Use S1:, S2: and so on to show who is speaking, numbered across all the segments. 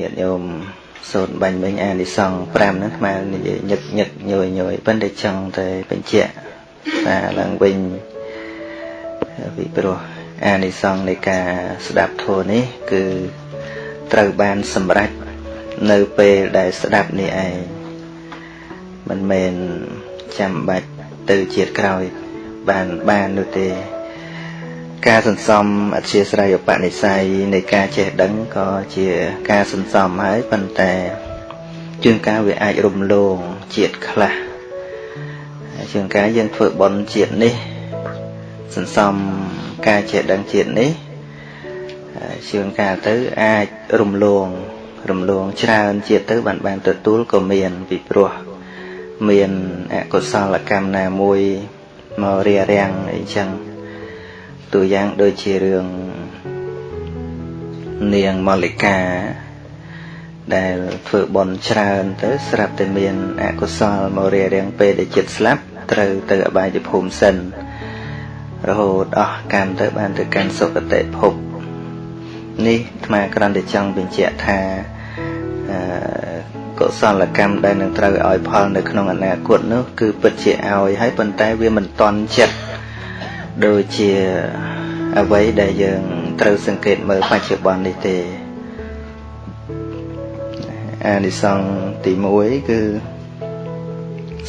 S1: ញាតិញោមសូត្របាញ់មិញអានិសង្ឃ5ហ្នឹងស្មើនិយាយញឹកញឹកញយញយប៉ុន្តែចង់តែបញ្ជាក់ថាឡើងវិញពីព្រោះអានិសង្ឃនៃការស្ដាប់ធម៌នេះ គឺត្រូវបានសម្រេចនៅពេលដែលស្ដាប់នេះឯងមិនមែនចាំបាច់ទៅជាតិក្រោយបានបាននោះទេ ការសន្សំអធិស្រ័យឧបនិស្ស័យនៃការចេះដឹងក៏ជាការសន្សំហើយប៉ុន្តែជួនកាលវាអាចរំលងជាតិខ្លះជួនកាលយើងធ្វើបន់ជាតិនេះ សន្សំការចេះដឹងជាតិនេះជួនកាលទៅអាចរំលងរំលងច្រើនជាតិទៅបានបានទទួលក៏មានពីព្រោះមានអកុសលកម្មណាមួយមករារាំងអីចឹង តួយ៉ាងដូចជារឿងនាងម៉ូលីកាដែលធ្វើបន់ច្រើនទៅស្រាប់តែមានអកុសលមករារាំងពេលដែលចិត្តស្លាប់ត្រូវទៅអបាយភូមិសិនរហូតអស់កម្មទៅបានទៅកាន់សុគតិភពនេះអាត្មាគ្រាន់តែចង់បញ្ជាក់ថាអឺកុសលកម្មដែលនឹងត្រូវឲ្យផលនៅក្នុងអនាគតនោះគឺពិតជាឲ្យហើយប៉ុន្តែវាមិនតន់ចិត្ត ដូចជាអ្វីដែលយើងត្រូវសង្កេតមើលបច្ចុប្បន្ននេះទេអានិសង្ឃទី1គឺ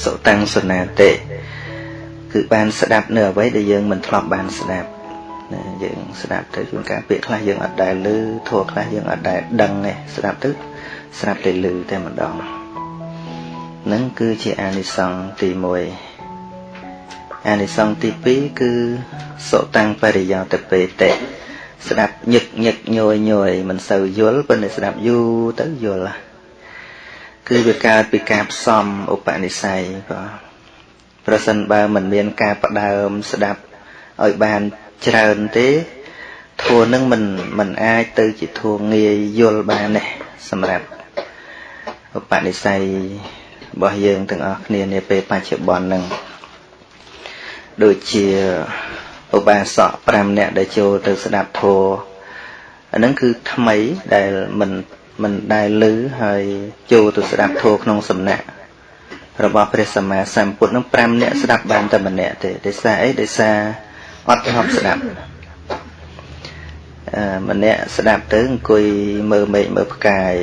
S1: សុតាំងសនាតិគឺបានស្ដាប់នៅអ្វីដែលយើងមិនធ្លាប់បានស្ដាប់ណាយើងស្ដាប់ទៅជួនកាលពាក្យខ្លះយើងអត់ដែលឮធัวខ្លះយើងអត់ដែលដឹងទេស្ដាប់ទៅស្ដាប់តែឮតែម្ដងនឹងគឺជាអានិសង្ឃទី1 អានិសង្ឃទី2គឺសុតាំងបរិយោតពេតិស្ដាប់ញឹកញឹកញយញយមិនសូវយល់ប៉ុន្តែស្ដាប់យូរទៅយល់គឺវាកើតពីការផ្សំឧបនិស្ស័យបាទប្រសិនបើមិនមានការផ្ដើមស្ដាប់ឲ្យបានច្រើនទេធัวនឹងមិនមិនអាចទៅជាធัวងាយយល់បានទេសម្រាប់ឧបនិស្ស័យរបស់យើងទាំងអស់គ្នានាពេលបច្ចុប្បន្ននឹង ដូចជាឧបាសក5នាក់ដែលចូលទៅស្ដាប់ធម៌អានឹងគឺថ្មីដែលមិនមិនដែលឮហើយចូលទៅស្ដាប់ធម៌ក្នុងសំណាក់របស់ព្រះសម្មាសម្ពុទ្ធនឹង5នាក់ស្ដាប់បានតែម្នាក់ទេដោយសារអីដោយសារអត់ធ្លាប់ស្ដាប់អឺម្នាក់ស្ដាប់ទៅអង្គុយមើលមេឃមើលផ្កាយ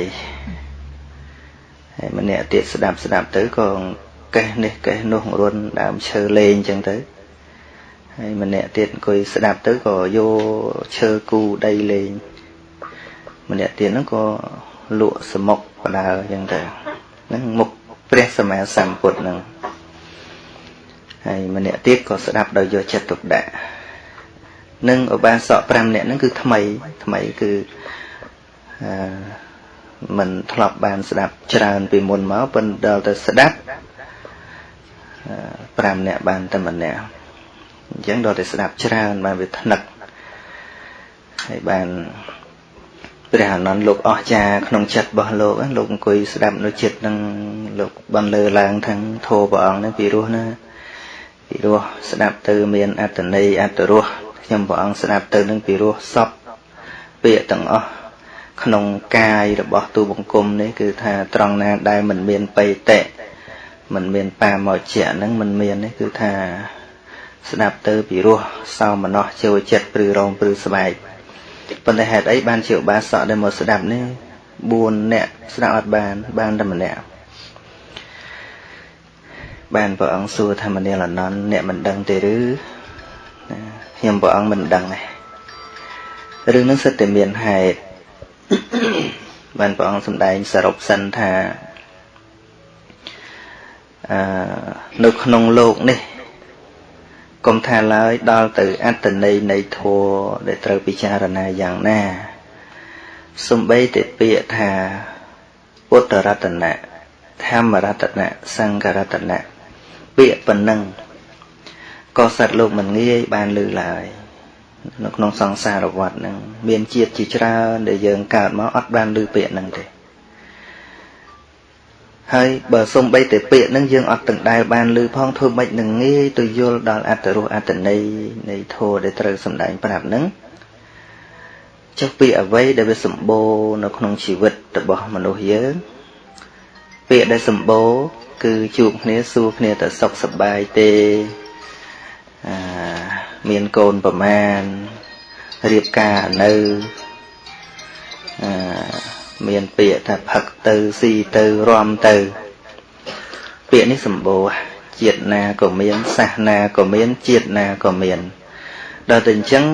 S1: ហើយម្នាក់ទៀតស្ដាប់ស្ដាប់ទៅក៏កេះនេះកេះនោះរុនដើមឈើលេងអញ្ចឹងទៅ ហើយម្នាក់ទៀតអង្គុយស្ដាប់ទៅក៏យកឈើគូដីលេងម្នាក់ទៀតហ្នឹងក៏លក់សមុកបដើអញ្ចឹងទៅហ្នឹងមុខព្រះសម្មាសម្ពុទ្ធហ្នឹងហើយម្នាក់ទៀតក៏ស្ដាប់ដោយយកចិត្តទុកដាក់នឹងឧបាសក5នាក់ហ្នឹងគឺថ្មីថ្មីគឺអឺមិនធ្លាប់បានស្ដាប់ច្រើនពីមុនមកប៉ុន្តែដល់ទៅស្ដាប់5នាក់បានតែម្នាក់ អញ្ចឹងដល់តែស្ដាប់ច្រើនបានវាថ្នឹកហើយបានព្រះអានន្ទលោកអស្ចារក្នុងចិត្តរបស់លោកលោកអង្គុយស្ដាប់នៅចិត្តនឹងលោកបានលើឡើងខាងធម៌ព្រះអង្គនឹងពីរោះណាពីរោះស្ដាប់ទៅមានអត្តន័យអត្តរសខ្ញុំព្រះអង្គស្ដាប់ទៅនឹងពីរោះសពពាក្យទាំងអស់ក្នុងកាយរបស់ទូបង្គំនេះគឺថាត្រង់ណាដែលមិនមានបេតិមិនមានបាមកជាហ្នឹងមិនមាននេះគឺថា ស្ដាប់ទៅពីរោះសោមនស្សចូលចិត្តព្រឺរងព្រឺស្បែកប៉ុន្តែហេតុអីបានជាឧបាសកដែលមកស្ដាប់នេះ4នាក់ស្ដាប់អត់បាន បានតែម្នាក់បានព្រះអង្គសួរថាមនាលអនន្តអ្នកមិនដឹងទេឬខ្ញុំព្រះអង្គមិនដឹងទេរឿងនឹងសិតតែមានហេតុបានព្រះអង្គសម្ដែងសរុបសិនថាអឺនៅក្នុងលោកនេះ កុំថាឡើយដល់ទៅអត្តន័យនៃធម៌ដែលត្រូវពិចារណាយ៉ាងណាសំបីតែពាក្យថាពុទ្ធរតនៈធម្មរតនៈសង្ឃរតនៈពាក្យប៉ុណ្ណឹងក៏សត្វលោកមិនងាយបានលឺឡើយនៅក្នុងសង្សារវដ្តហ្នឹងមានជាតិជាច្រើនដែលយើងកើតមកអត់បានលឺពាក្យហ្នឹងទេ ហើយបើសំបីតែពាក្យហ្នឹងយើងអត់ទាំងដែលបានលឺផងធ្វើម៉េចនឹងងាយទៅយល់ដល់អត្តរសអត្តន័យនៃធម៌ដែលត្រូវសម្ដែងប្រាប់ហ្នឹងចុះពាក្យអ្វីដែលវាសម្បូរនៅក្នុងជីវិតរបស់មនុស្សយើងពាក្យដែលសម្បូរគឺជួបគ្នាសួរគ្នាទៅសុខសប្បាយទេអាមានកូនប្រមាណរៀបការនៅអឺ មានពាក្យថាផឹកទៅស៊ីទៅរំទៅ ពាក្យនេះសម្បូរជាតិណាក៏មានសាសនាក៏មានជាតិណាក៏មានដល់តែអញ្ចឹង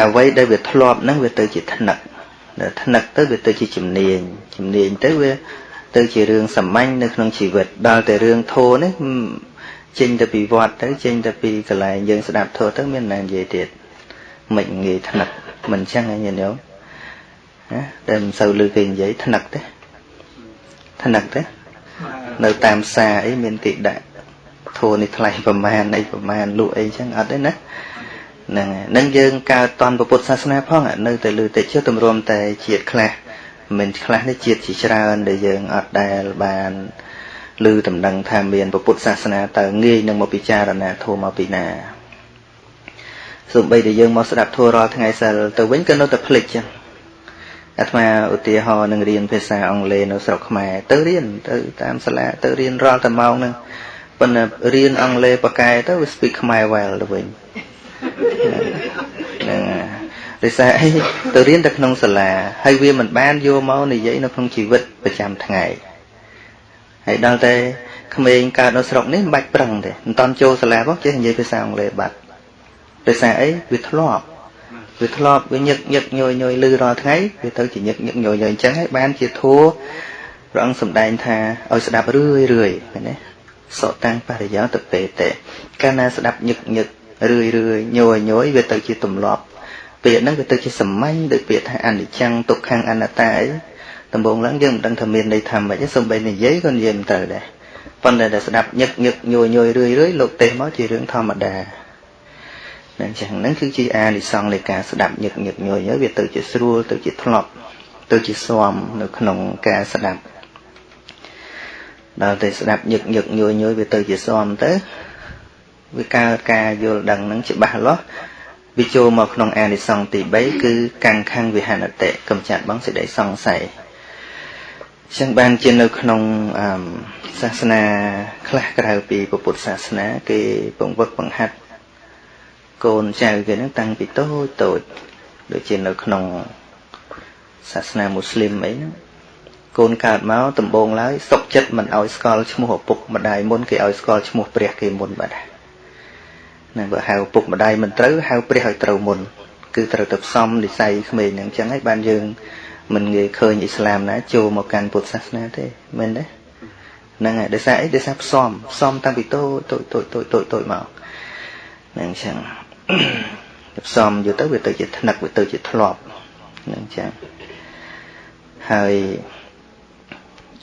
S1: អ្វីដែលវាធ្លាប់ហ្នឹងវាទៅជាថ្នឹកដល់ថ្នឹកទៅវាទៅជាជំនាញជំនាញទៅវាទៅជារឿងសាមញ្ញនៅក្នុងជីវិតដល់តែរឿងធម៌នេះចេញទៅពីវត្តទៅចេញទៅពីកន្លែងយើងស្ដាប់ធម៌ទៅមានណានិយាយទៀតមិនងាយថ្នឹកមិនចឹងឯងញាតិញោម ណាតែមិនសូវឮគេនិយាយថ្នឹកទេថ្នឹកទេនៅតាមផ្សារអីមានគេដាក់ធัวនេះថ្លៃប្រមាណអីប្រមាណលក់អីចឹងអត់ទេណាហ្នឹងហ្នឹងយើងកើតតនពុទ្ធសាសនាផងនៅតែលើតិចចុះទម្រាំតែជាតិខ្លះមិនខ្លះនេះជាតិជាច្រើនដែលយើងអត់ដែលបានឮដំណឹងថាមានពុទ្ធសាសនាតើងាយនឹងមកពិចារណាធម៌មកពីណាសូម្បីតែយើងមកស្ដាប់ធម៌រាល់ថ្ងៃសិលទៅវិញក៏នៅតែភ្លេចចឹង អាត្មាឧទាហរណ៍នឹងរៀនភាសាអង់គ្លេសនៅស្រុកខ្មែរទៅរៀនទៅតាមសាលាទៅរៀនរាល់តែម៉ោងហ្នឹងប៉ុន្តែរៀនអង់គ្លេសប៉ាកែទៅវា speak ខ្មែរ well ទៅវិញហ្នឹងដោយសារអីទៅរៀនតែក្នុងសាលាហើយវាមិនបានយកមកនិយាយនៅក្នុងជីវិតប្រចាំថ្ងៃហើយដល់តែក្មេងកើតនៅស្រុកនេះមិនបាច់ប្រឹងទេមិនតន់ចូលសាលាផងចេះនិយាយភាសាអង់គ្លេសបាត់ដោយសារអីវាធ្លាប់ វាធ្លាប់វាញឹកញឹកញយញយលឺរាល់ថ្ងៃវាទៅជាញឹកញឹកញយញយអញ្ចឹងហើយបានជាធัวព្រះអង្គសម្ដែងថាឲ្យស្ដាប់រឿយរឿយឃើញទេសតាំងបរិយោទៅពេតេកាលណាស្ដាប់ញឹកញឹករឿយរឿយញយញយវាទៅជាទម្លាប់ពាក្យហ្នឹងវាទៅជាសាមញ្ញដូចពាក្យថាអនិច្ចំទុក្ខំអនត្តាអីដំបូងឡើងយើងមិនដឹងថាមានន័យថាម៉េចទេសំបីនិយាយក៏និយាយមិនត្រូវដែរប៉ុន្តែតែស្ដាប់ញឹកញឹកញយញយរឿយរឿយលោកទេសមកជារឿងធម្មតា នឹងចឹងហ្នឹងគឺជាអានិសង្ឃនៃការស្ដាប់ញឹកញឹកញយញយវាទៅជាស្រួលទៅជាធ្លាប់ទៅជាស្មនៅក្នុងការស្ដាប់ដល់តែស្ដាប់ញឹកញឹកញយញយវាទៅជាស្មទៅវាកើតការយល់ដឹងហ្នឹងច្បាស់លាស់វាចូលមកក្នុងអានិសង្ឃទី3គឺកាំងខាំងវិហនតិកំចាត់បងសេចក្តីសង្ស័យចឹងបានជានៅក្នុងសាសនាខ្លះក្រៅពីពុទ្ធសាសនា គេពង្វឹកបង្ហាត់ កូនចៅគេហ្នឹងតាំងពីតូចតូចដូចជានៅក្នុងសាសនាមូស្លីមអីហ្នឹងកូនកើតមកដំបងឡើយសុកចិត្តមិនឲ្យស្គាល់ឈ្មោះឪពុកម្ដាយមុនគេឲ្យស្គាល់ឈ្មោះព្រះគេមុនបាត់ណាបើហៅឪពុកម្ដាយមិនត្រូវហៅព្រះឲ្យត្រូវមុន គឺត្រូវទៅផ្សំនិស័យក្មេងហ្នឹងអញ្ចឹងហើយបានយើងមិនងាយឃើញអ៊ីស្លាមណាចូលមកកាន់ពុទ្ធសាសនាទេមែនទេហ្នឹងហើយដោយសារអីដោយសារផ្សំផ្សំតាំងពីតូចតូចតូចតូចតូចតូចមកហ្នឹងអញ្ចឹង ផ្សំយកទៅវាទៅជាថ្នឹកវាទៅជាធ្លាប់ហ្នឹងចឹងហើយ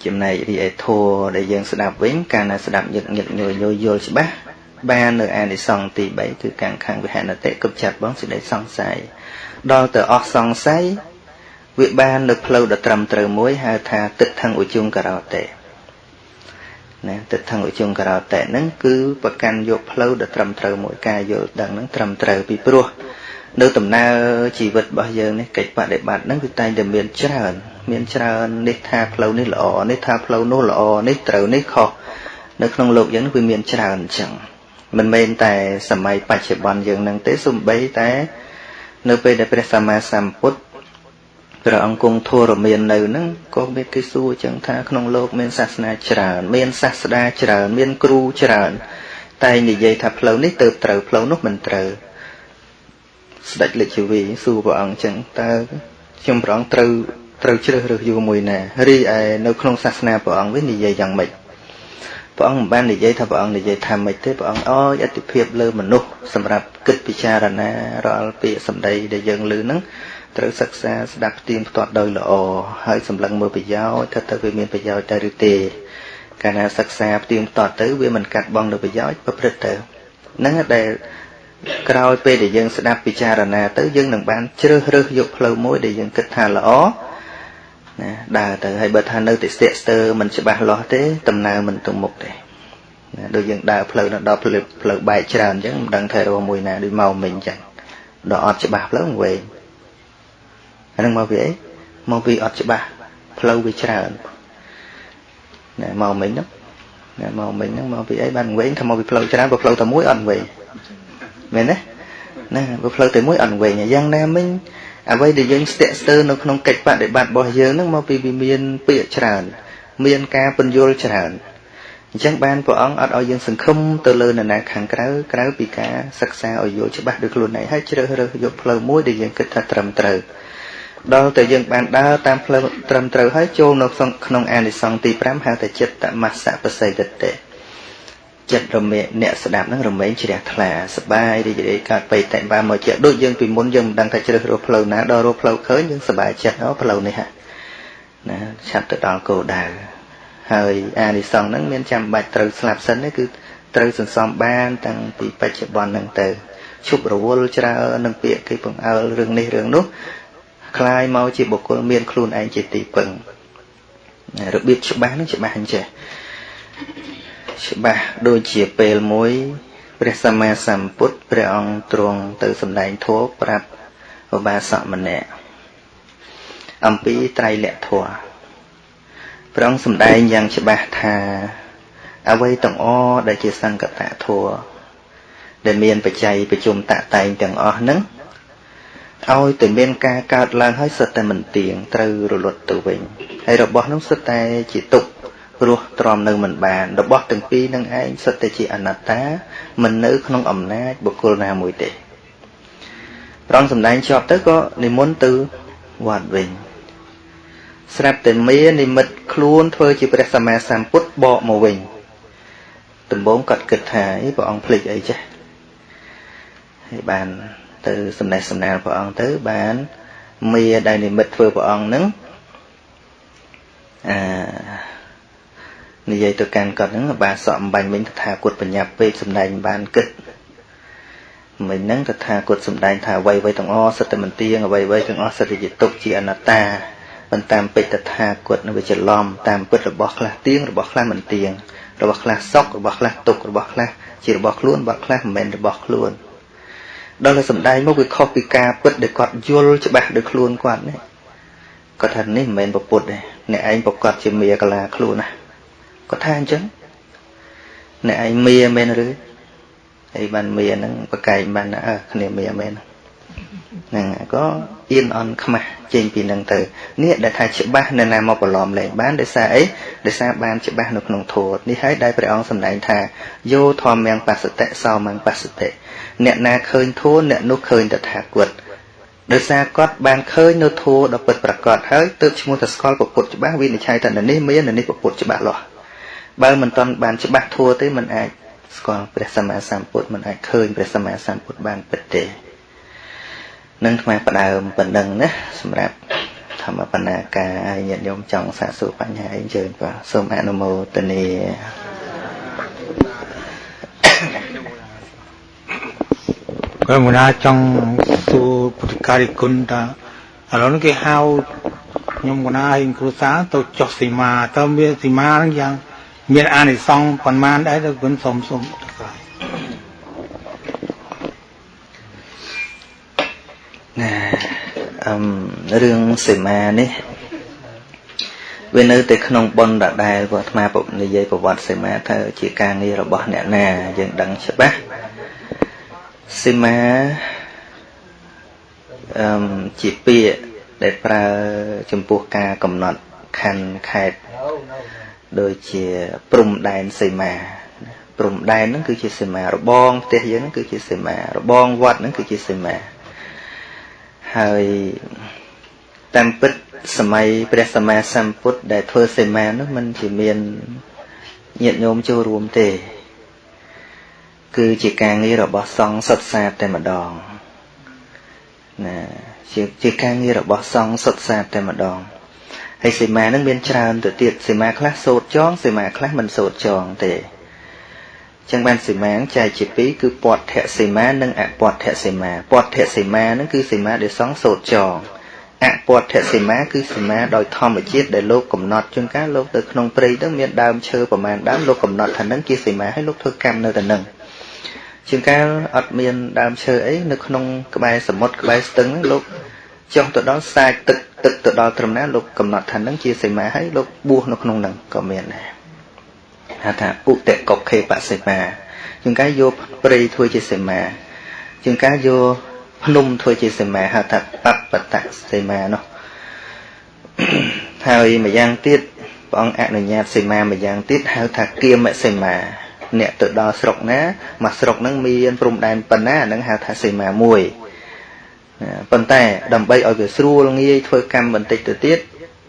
S1: ចំណែករីឯធัวដែលយើងស្ដាប់វិញកាលណាស្ដាប់ញឹកញឹកញយយយល់ច្បាស់បាននៅអានិសង្ឃទី3គឺកាំងខាងវិហនតិគប់ចាត់បងសេចក្តីសង្ស័យដល់ទៅអស់សង្ស័យវាបាននៅផ្លូវដ៏ត្រឹមត្រូវមួយហៅថាទឹកថងឧជុងការោតេ ណាទិដ្ឋង្គជង្ករតៈហ្នឹងគឺប្រកាន់យកផ្លូវដ៏ត្រឹមត្រូវមួយការយល់ដឹងហ្នឹងត្រឹមត្រូវពីព្រោះនៅដំណើរជីវិតរបស់យើងនេះកិច្ចបដិបត្តិហ្នឹងគឺតែងតែមានច្រើន មានច្រើននេះថាផ្លូវនេះល្អនេះថាផ្លូវនោះល្អនេះត្រូវនេះខុសនៅក្នុងលោកយើងវាមានច្រើនអញ្ចឹងមិនមែនតែសម័យបច្ចុប្បន្នយើងនឹងទេសូម្បីតែ នៅពេលដែលព្រះសម្មាសម្ពុទ្ធ ព្រះអង្គគង់ធរមាននៅហ្នឹងក៏មានគេសួរចឹងថាក្នុងโลกមានសាសនាច្រើនមានសាស្តាច្រើនមានគ្រូច្រើនតែនិយាយថាផ្លូវនេះទៅត្រូវផ្លូវនោះមិនត្រូវស្ដេចលេចជីវីសួរព្រះអង្គចឹងតើខ្ញុំព្រះអង្គត្រូវត្រូវជ្រើសរើសយូរមួយណារីឯនៅក្នុងសាសនាព្រះអង្គវិញនិយាយយ៉ាងម៉េចព្រះអង្គមិនបាននិយាយថាព្រះអង្គនិយាយថាម៉េចទេព្រះអង្គអោយអតិភិបលើមនុស្សសម្រាប់គិតពិចារណារាល់ពាក្យសម្ដីដែលយើងឮហ្នឹង ត្រូវសិក្សាស្ដាប់ផ្ទៀងផ្ទាត់ដោយល្អហើយសម្លឹងមើលប្រយោជន៍ថាតើវាមានប្រយោជន៍ដែរឬទេកាលណាសិក្សាផ្ទៀងផ្ទាត់ទៅវាមិនកាត់បងនៅប្រយោជន៍ប្រព្រឹត្តទៅហ្នឹងដែលក្រោយពេលដែលយើងស្ដាប់ពិចារណាទៅយើងនឹងបានជ្រើសរើសយកផ្លូវមួយដែលយើងគិតថាល្អណាដើរទៅហើយបើថានៅតែស្ទាក់ស្ទើរមិនច្បាស់លាស់ទេដំណើរមិនទៅមុខទេណាដូចយើងដើរផ្លូវដល់ផ្លូវផ្លូវបែកច្រើនអញ្ចឹងមិនដឹងថារកមួយណាដូចមកមិញអញ្ចឹងដល់អត់ច្បាស់ផ្លូវវែង អានឹងមកពីអីមកពីអត់ច្បាស់ផ្លូវវាច្រើនណែមកមិញហ្នឹងណែមកមិញហ្នឹងមកពីអីបានវិញថាមកពីផ្លូវច្រើនបើផ្លូវតែមួយអត់វិញមែនទេណាបើផ្លូវតែមួយអត់វិញយ៉ាងណាមិញអ្វីដែលយើងស្ទាក់ស្ទើរនៅក្នុងកិច្ចបដិបត្តិរបស់យើងហ្នឹងមកពីវាមានពាក្យច្រើន មានការពន្យល់ច្រើនអញ្ចឹងបានព្រះអង្គអត់ឲ្យយើងសង្ឃឹមទៅលើនរណាខាងក្រៅក្រៅពីការសិក្សាឲ្យយល់ច្បាស់ដោយខ្លួនឯងហើយជ្រើសរើសយកផ្លូវមួយដែលយើងគិតថាត្រឹមត្រូវ ដល់តែយើងបានដើរតាមផ្លូវត្រឹមត្រូវហើយចូលនៅក្នុងអានិសង្សទី5ហៅថាចិត្តមស្សបសិទ្ធិចិត្តរមែងអ្នកស្ដាប់នឹងរមែងជ្រះថ្លាសបាយរីករាយកើតបេតិបាមកជាដូចយើងពីមុនយើងមិនដឹងថាជ្រើសរើសផ្លូវណាដល់រកផ្លូវឃើញយើងសបាយចិត្តអូផ្លូវនេះហ่ะណាឆាប់ទៅដល់គោលដៅហើយអានិសង្សហ្នឹងមានចាំបាច់ត្រូវស្លាប់សិនទេគឺត្រូវសន្សំបានតាំងពីបច្ចុប្បន្នហ្នឹងទៅឈប់រវល់ច្រើននឹងពាក្យគេបង្អើលរឿងនេះរឿងនោះ คลายមកជាបុគ្គលមានខ្លួនឯងជាទីពឹងរបៀបច្បាស់ហ្នឹងច្បាស់អញ្ចេះច្បាស់ដូចជាពេលមួយព្រះសម្មាសម្ពុទ្ធព្រះអង្គទ្រង់ទៅសម្ដែងធម៌ប្រាប់ឧបាសកម្នាក់អំពីត្រៃលក្ខធម៌ព្រះអង្គសម្ដែងយ៉ាងច្បាស់ថាអ្វីទាំងអស់ដែលជាសង្កតធម៌ដែលមានបច្ច័យប្រជុំតតែងទាំងអស់ហ្នឹង ឲ្យតែមានការកើតឡើងហើយសិតតែមិនទៀងត្រូវរលត់ទៅវិញហើយរបស់នោះសិតតែជាទុក្ខរស់ទ្រាំនៅមិនបានរបស់ទាំងពីរនឹងឯងសិតតែជាអនត្តាមិននៅក្នុងអំណាចបុគ្គលណាមួយទេប្រងសម្ដែងជាប់ទៅក៏និមន្តទៅវត្តវិញស្រាប់តែមាននិមិត្តខ្លួនធ្វើជាព្រះសម្មាសម្ពុទ្ធបកមកវិញដំបូងគាត់គិតថាអីព្រះអង្គភ្លេចអីចេះហើយបាន ទៅសំណេះសំណាលព្រះអង្គទៅបានមាដែលនិមិត្តធ្វើព្រះអង្គនឹងអានិយាយទៅកាន់គាត់ហ្នឹងបាសក់អំបញ្ញវិញតថាគតបញ្ញាពេកសំដែងបានគិតមិញហ្នឹងតថាគតសំដែងថាអ្វីអ្វីទាំងអស់សិតតែមិនទៀងអ្វីអ្វីទាំងអស់សិតតែជាទុកជាអនត្តាប៉ុន្តែពេកតថាគតនឹងវាច្រឡំតាមពិតរបស់ខ្លះទៀងរបស់ខ្លះមិនទៀងរបស់ខ្លះសុខរបស់ខ្លះទុករបស់ខ្លះជារបស់ខ្លួនរបស់ខ្លះមិនមែនរបស់ខ្លួន ដល់តែសំដែងមកវាខុសពីការពិតដែលគាត់យល់ច្បាស់ដោយខ្លួនគាត់នេះគាត់ថានេះមិនមែនប្រពុតទេអ្នកឯងប្រកាសជាមាកលាខ្លួនណាគាត់ថាអញ្ចឹងអ្នកឯងមាមែនឬអីបានមាហ្នឹងប្រកែកបានអើគ្នាមាមែនហ្នឹងក៏អៀនអន់ខ្មាស់ចេញពីនឹងទៅនេះដែលថាច្បាស់នៅណាមកប្រឡំលែងបានដោយសារអីដោយសារបានច្បាស់នៅក្នុងធម៌នេះហើយដែលព្រះអង្គសម្ដែងថាយោធម្មំបសតិសោមំបសតិ អ្នកណាឃើញធម៌អ្នកនោះឃើញតថាគតដោយសារគាត់បានឃើញនៅធម៌ដ៏ពិតប្រាកដហើយទើបឈ្មោះថាស្គាល់ពុទ្ធច្បាស់វិនិច្ឆ័យថានេះមាននេះពុទ្ធច្បាស់លាស់បើមិនទាន់បានច្បាស់ធัวទេមិនអាចស្គាល់ព្រះសម្មាសម្ពុទ្ធមិនអាចឃើញព្រះសម្មាសម្ពុទ្ធបានពិតទេនឹងថ្មផ្ដើមប៉ុណ្ណឹងណាសម្រាប់ធម្មបណ្ណាការឲ្យញាតិញោមចង់សាកសួរបញ្ហាអីអញ្ជើញបាទសូមអនុមោទនា
S2: ក៏មុនណាចង់សួរពុទ្ធការីគុណតាឥឡូវនេះគេហៅខ្ញុំកណាឲ្យគ្រូសាទៅចុះសីមាតើមានសីមាហ្នឹងយ៉ាង មានអានិសង្សប៉ុន្មានដែរទៅគុណសុំសុំទៅក្រោយ
S1: ណាអឹមរឿងសេមានេះវានៅតែក្នុងប៉ុនដដែលព្រោះអាត្មានិយាយប្រវត្តិសេមាថាជាការងាររបស់អ្នកណាយើងដឹងច្បាស់ សេមាអឹមជាពាក្យដែលប្រើចំពោះការកំណត់ខណ្ឌខេត្តដូចជាព្រំដែនសីមាព្រំដែនហ្នឹងគឺជាសីមារបងផ្ទះយើងហ្នឹងគឺជាសីមារបងវត្តហ្នឹងគឺជាសីមាហើយតាមពិតសម័យព្រះសម្មាសម្ពុទ្ធដែលធ្វើសីមានោះมันជាមានញាតិញោមចូលរួមទេ គឺជាការងាររបស់សង្ឃសុទ្ធសាធតែម្ដងណាជាជាការងាររបស់សង្ឃសុទ្ធសាធតែម្ដងហើយសីមានឹងមានច្រើនទៅទៀតសីមាខ្លះសូត្រចងសីមាខ្លះមិនសូត្រចងទេចឹងបានសីមាចែកជាពីរគឺពទ្ធសីមានិងអពទ្ធសីមាពទ្ធសីមានឹងគឺសីមាដែលសង់សូត្រចងអពទ្ធសីមាគឺសីមាដោយធម្មជាតិដែលលោកកំណត់ជួនកាលលោកទៅក្នុងព្រៃទៅមានដើមឈើប្រមាណដើមលោកកំណត់ថានឹងជាសីមាហើយលោកធ្វើកម្មនៅតែនឹង ជួនកាលអត់មានដើមឈើអីនៅក្នុងក្បែរសមុទ្រក្បែរស្ទឹងលោកចុះទៅដល់សាច់ទឹកទឹកទៅដល់ត្រឹមណាលោកកំណត់ថានឹងជាសីមាហើយលោកបួសនៅក្នុងនឹងក៏មានដែរហៅថាឧតកុខេបសិមាជាងការយកព្រៃធ្វើជាសីមាជាងការយកភ្នំធ្វើជាសីមាហៅថាបបតសីមានោះហើយម្យ៉ាងទៀតព្រះអង្គអនុញ្ញាតសីមាម្យ៉ាងទៀតហៅថាគៀមសីមា អ្នកទៅដល់ស្រុកណាមកស្រុកហ្នឹងមានព្រំដែនប៉ុណ្ណាហ្នឹងហៅថាសីមាមួយប៉ុន្តែដើម្បីឲ្យវាស្រួលងាយធ្វើកម្មបន្តិចទៅទៀត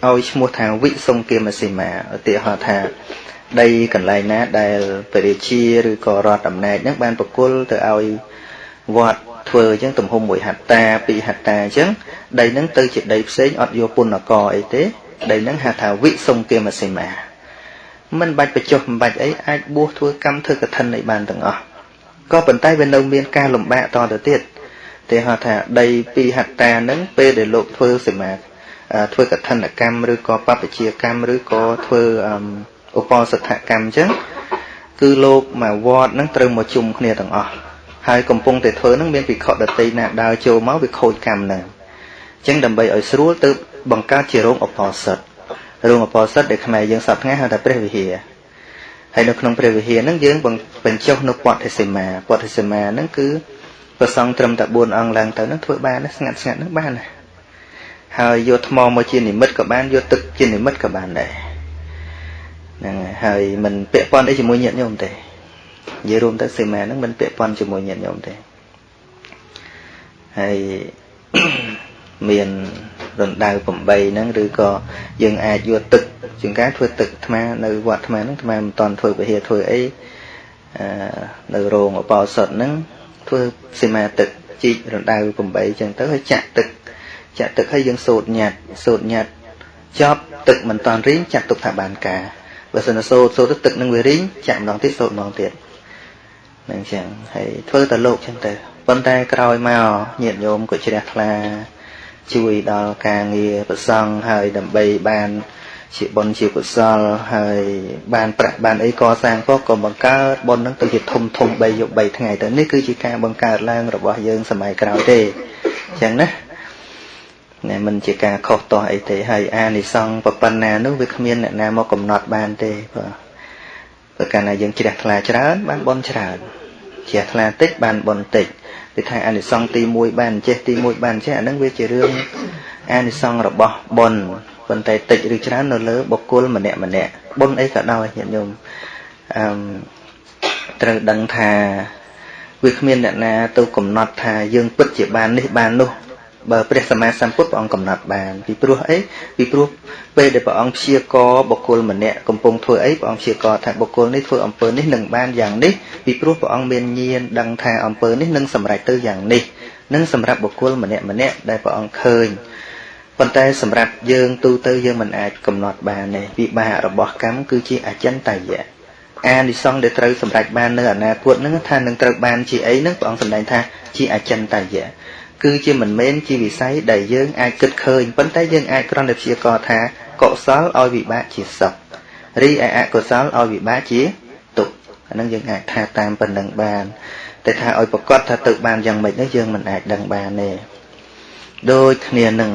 S1: ឲ្យឈ្មោះថាវិសុងគមសីមាឧទាហរណ៍ថាដីកន្លែងណាដែលពរាជាឬក៏រដ្ឋអំណាចហ្នឹងបានប្រគល់ទៅឲ្យវត្តធ្វើអញ្ចឹងទំហំមួយហត្តាពីរហត្តាអញ្ចឹងដីហ្នឹងទៅជាដីផ្សេងអត់យកពុនកអីទេដីហ្នឹងហៅថាវិសុងគមសីមា មិនបាច់បញ្ចុះមិនបាច់អីអាចបួសធ្វើកម្មធ្វើកឋិនអីបានទាំងអស់ក៏ប៉ុន្តែវានៅមានការលំបាកតទៅទៀតទេហៅថាដីពីហត្តាហ្នឹងពេលដែលលោកធ្វើសមាធ្វើកឋិនកម្មឬក៏បព្វជិកម្មឬក៏ធ្វើឧបសថកម្មអញ្ចឹងគឺលោកមកវត្តហ្នឹងត្រូវមកជុំគ្នាទាំងអស់ហើយកំពុងតែធ្វើហ្នឹងមានភិក្ខុដតីណាដើរចូលមកវាខូចកម្មហ្នឹងអញ្ចឹងដើម្បីឲ្យស្រួលទៅបង្កើតជារោងឧបសថ រោងឧបសថដែលខ្មែរយើងសពថ្ងៃហៅថាព្រះវិហារហើយនៅក្នុងព្រះវិហារហ្នឹងយើងបញ្ចុះនៅពទ្ធិសីមាពទ្ធិសីមាហ្នឹងគឺប្រសងត្រឹមតែ4អង្គឡើងទៅហ្នឹងធ្វើបានស្ងាត់ស្ងាត់ហ្នឹងបានណាហើយយកថ្មមកជានិមិត្តក៏បានយកទឹកជានិមិត្តក៏បានដែរហ្នឹងហើយមិនពាក់ព័ន្ធអីជាមួយញាតិញោមទេនិយាយរួមទៅសីមាហ្នឹងមិនពាក់ព័ន្ធជាមួយញាតិញោមទេហើយមាន រណ្ដៅ8ហ្នឹងឬក៏យើងអាចយកទឹកជាងការធ្វើទឹកអាត្មានៅវត្តអាត្មាហ្នឹងអាត្មាមិនតន់ធ្វើពហិធ្វើអីអឺនៅរោងអបោសុតហ្នឹងធ្វើសីមាទឹកជីករណ្ដៅ8ចឹងទៅហើយចាក់ទឹកចាក់ទឹកហើយយើងសូត្រញាត់សូត្រញាត់ចប់ទឹកមិនតន់រីងចាត់ទុកថាបានការបើសិនសូត្រសូត្រទឹកនឹងវារីងចាក់ម្ដងទៀតសូត្រម្ដងទៀតនឹងចឹងហើយធ្វើតែលោកចឹងទៅប៉ុន្តែក្រោយមកញាតិញោមក៏ជ្រះថ្លា ជួយដល់ការងារប្រសង់ហើយដើម្បីបានជាបុណ្យជាកុសលហើយបានប្រាក់បានអីកសាងក៏ក៏បង្កើតបុណ្យនឹងទៅជាធំធំ3យប់3ថ្ងៃទៅនេះគឺជាការបង្កើតឡើងរបស់យើងសម័យក្រោយទេអញ្ចឹងណាណែមិនជាការខុសទាស់អីទេហើយអានិសង្ឃប៉ុណ្ណានោះវាគ្មានអ្នកណាមកកំណត់បានទេបាទព្រោះកាលណាយើងជ្រះថ្លាច្រើនបានបុណ្យច្រើនជ្រះថ្លាតិចបានបុណ្យតិច គឺថាអានិសង្ឃទី1បានចេះទី1បានចេះអានឹងវាជារឿងអានិសង្ឃរបស់បុណ្យប៉ុន្តែតិចឬច្រើននៅលើបុគ្គលម្នាក់ម្នាក់បុណ្យអីក៏ដោយញាតិញោមអឺត្រូវដឹងថាវាគ្មានអ្នកណាទៅកំណត់ថាយើងពិតជាបាននេះបាននោះ បើព្រះសម្មាសម្ពុទ្ធព្រះអង្គកំណត់បានពីព្រោះអីពីព្រោះពេលដែលព្រះអង្គព្យាករបុគ្គលម្នាក់កំពុងធ្វើអីព្រះអង្គព្យាករថាបុគ្គលនេះធ្វើអំពើនេះនឹងបានយ៉ាងនេះពីព្រោះព្រះអង្គមានញាណដឹងថាអំពើនេះនឹងសម្រេចទៅយ៉ាងនេះនឹងសម្រាប់បុគ្គលម្នាក់ម្នាក់ដែលព្រះអង្គឃើញប៉ុន្តែសម្រាប់យើងទូទៅយើងមិនអាចកំណត់បានទេវិបាករបស់កម្មគឺជាអចិន្តយៈអានិសង្ឃដែលត្រូវសម្រេចបាននៅអនាគតនឹងថានឹងត្រូវបានជាអីនឹងព្រះអង្គសម្ដែងថាជាអចិន្តយៈ គឺជាមិនមែនជាវិស័យដែលយើងអាចគិតឃើញប៉ុន្តែយើងអាចគ្រាន់តែព្យាករថាកុសលឲ្យវិបាកជាសុខរីឯអកុសលឲ្យវិបាកជាទុក្ខអានឹងយើងអាចថាតាមប៉ុណ្ណឹងបានតែថាឲ្យប្រកាសថាទៅបានយ៉ាងម៉េចនោះយើងមិនអាចដឹងបានទេដូចគ្នានឹង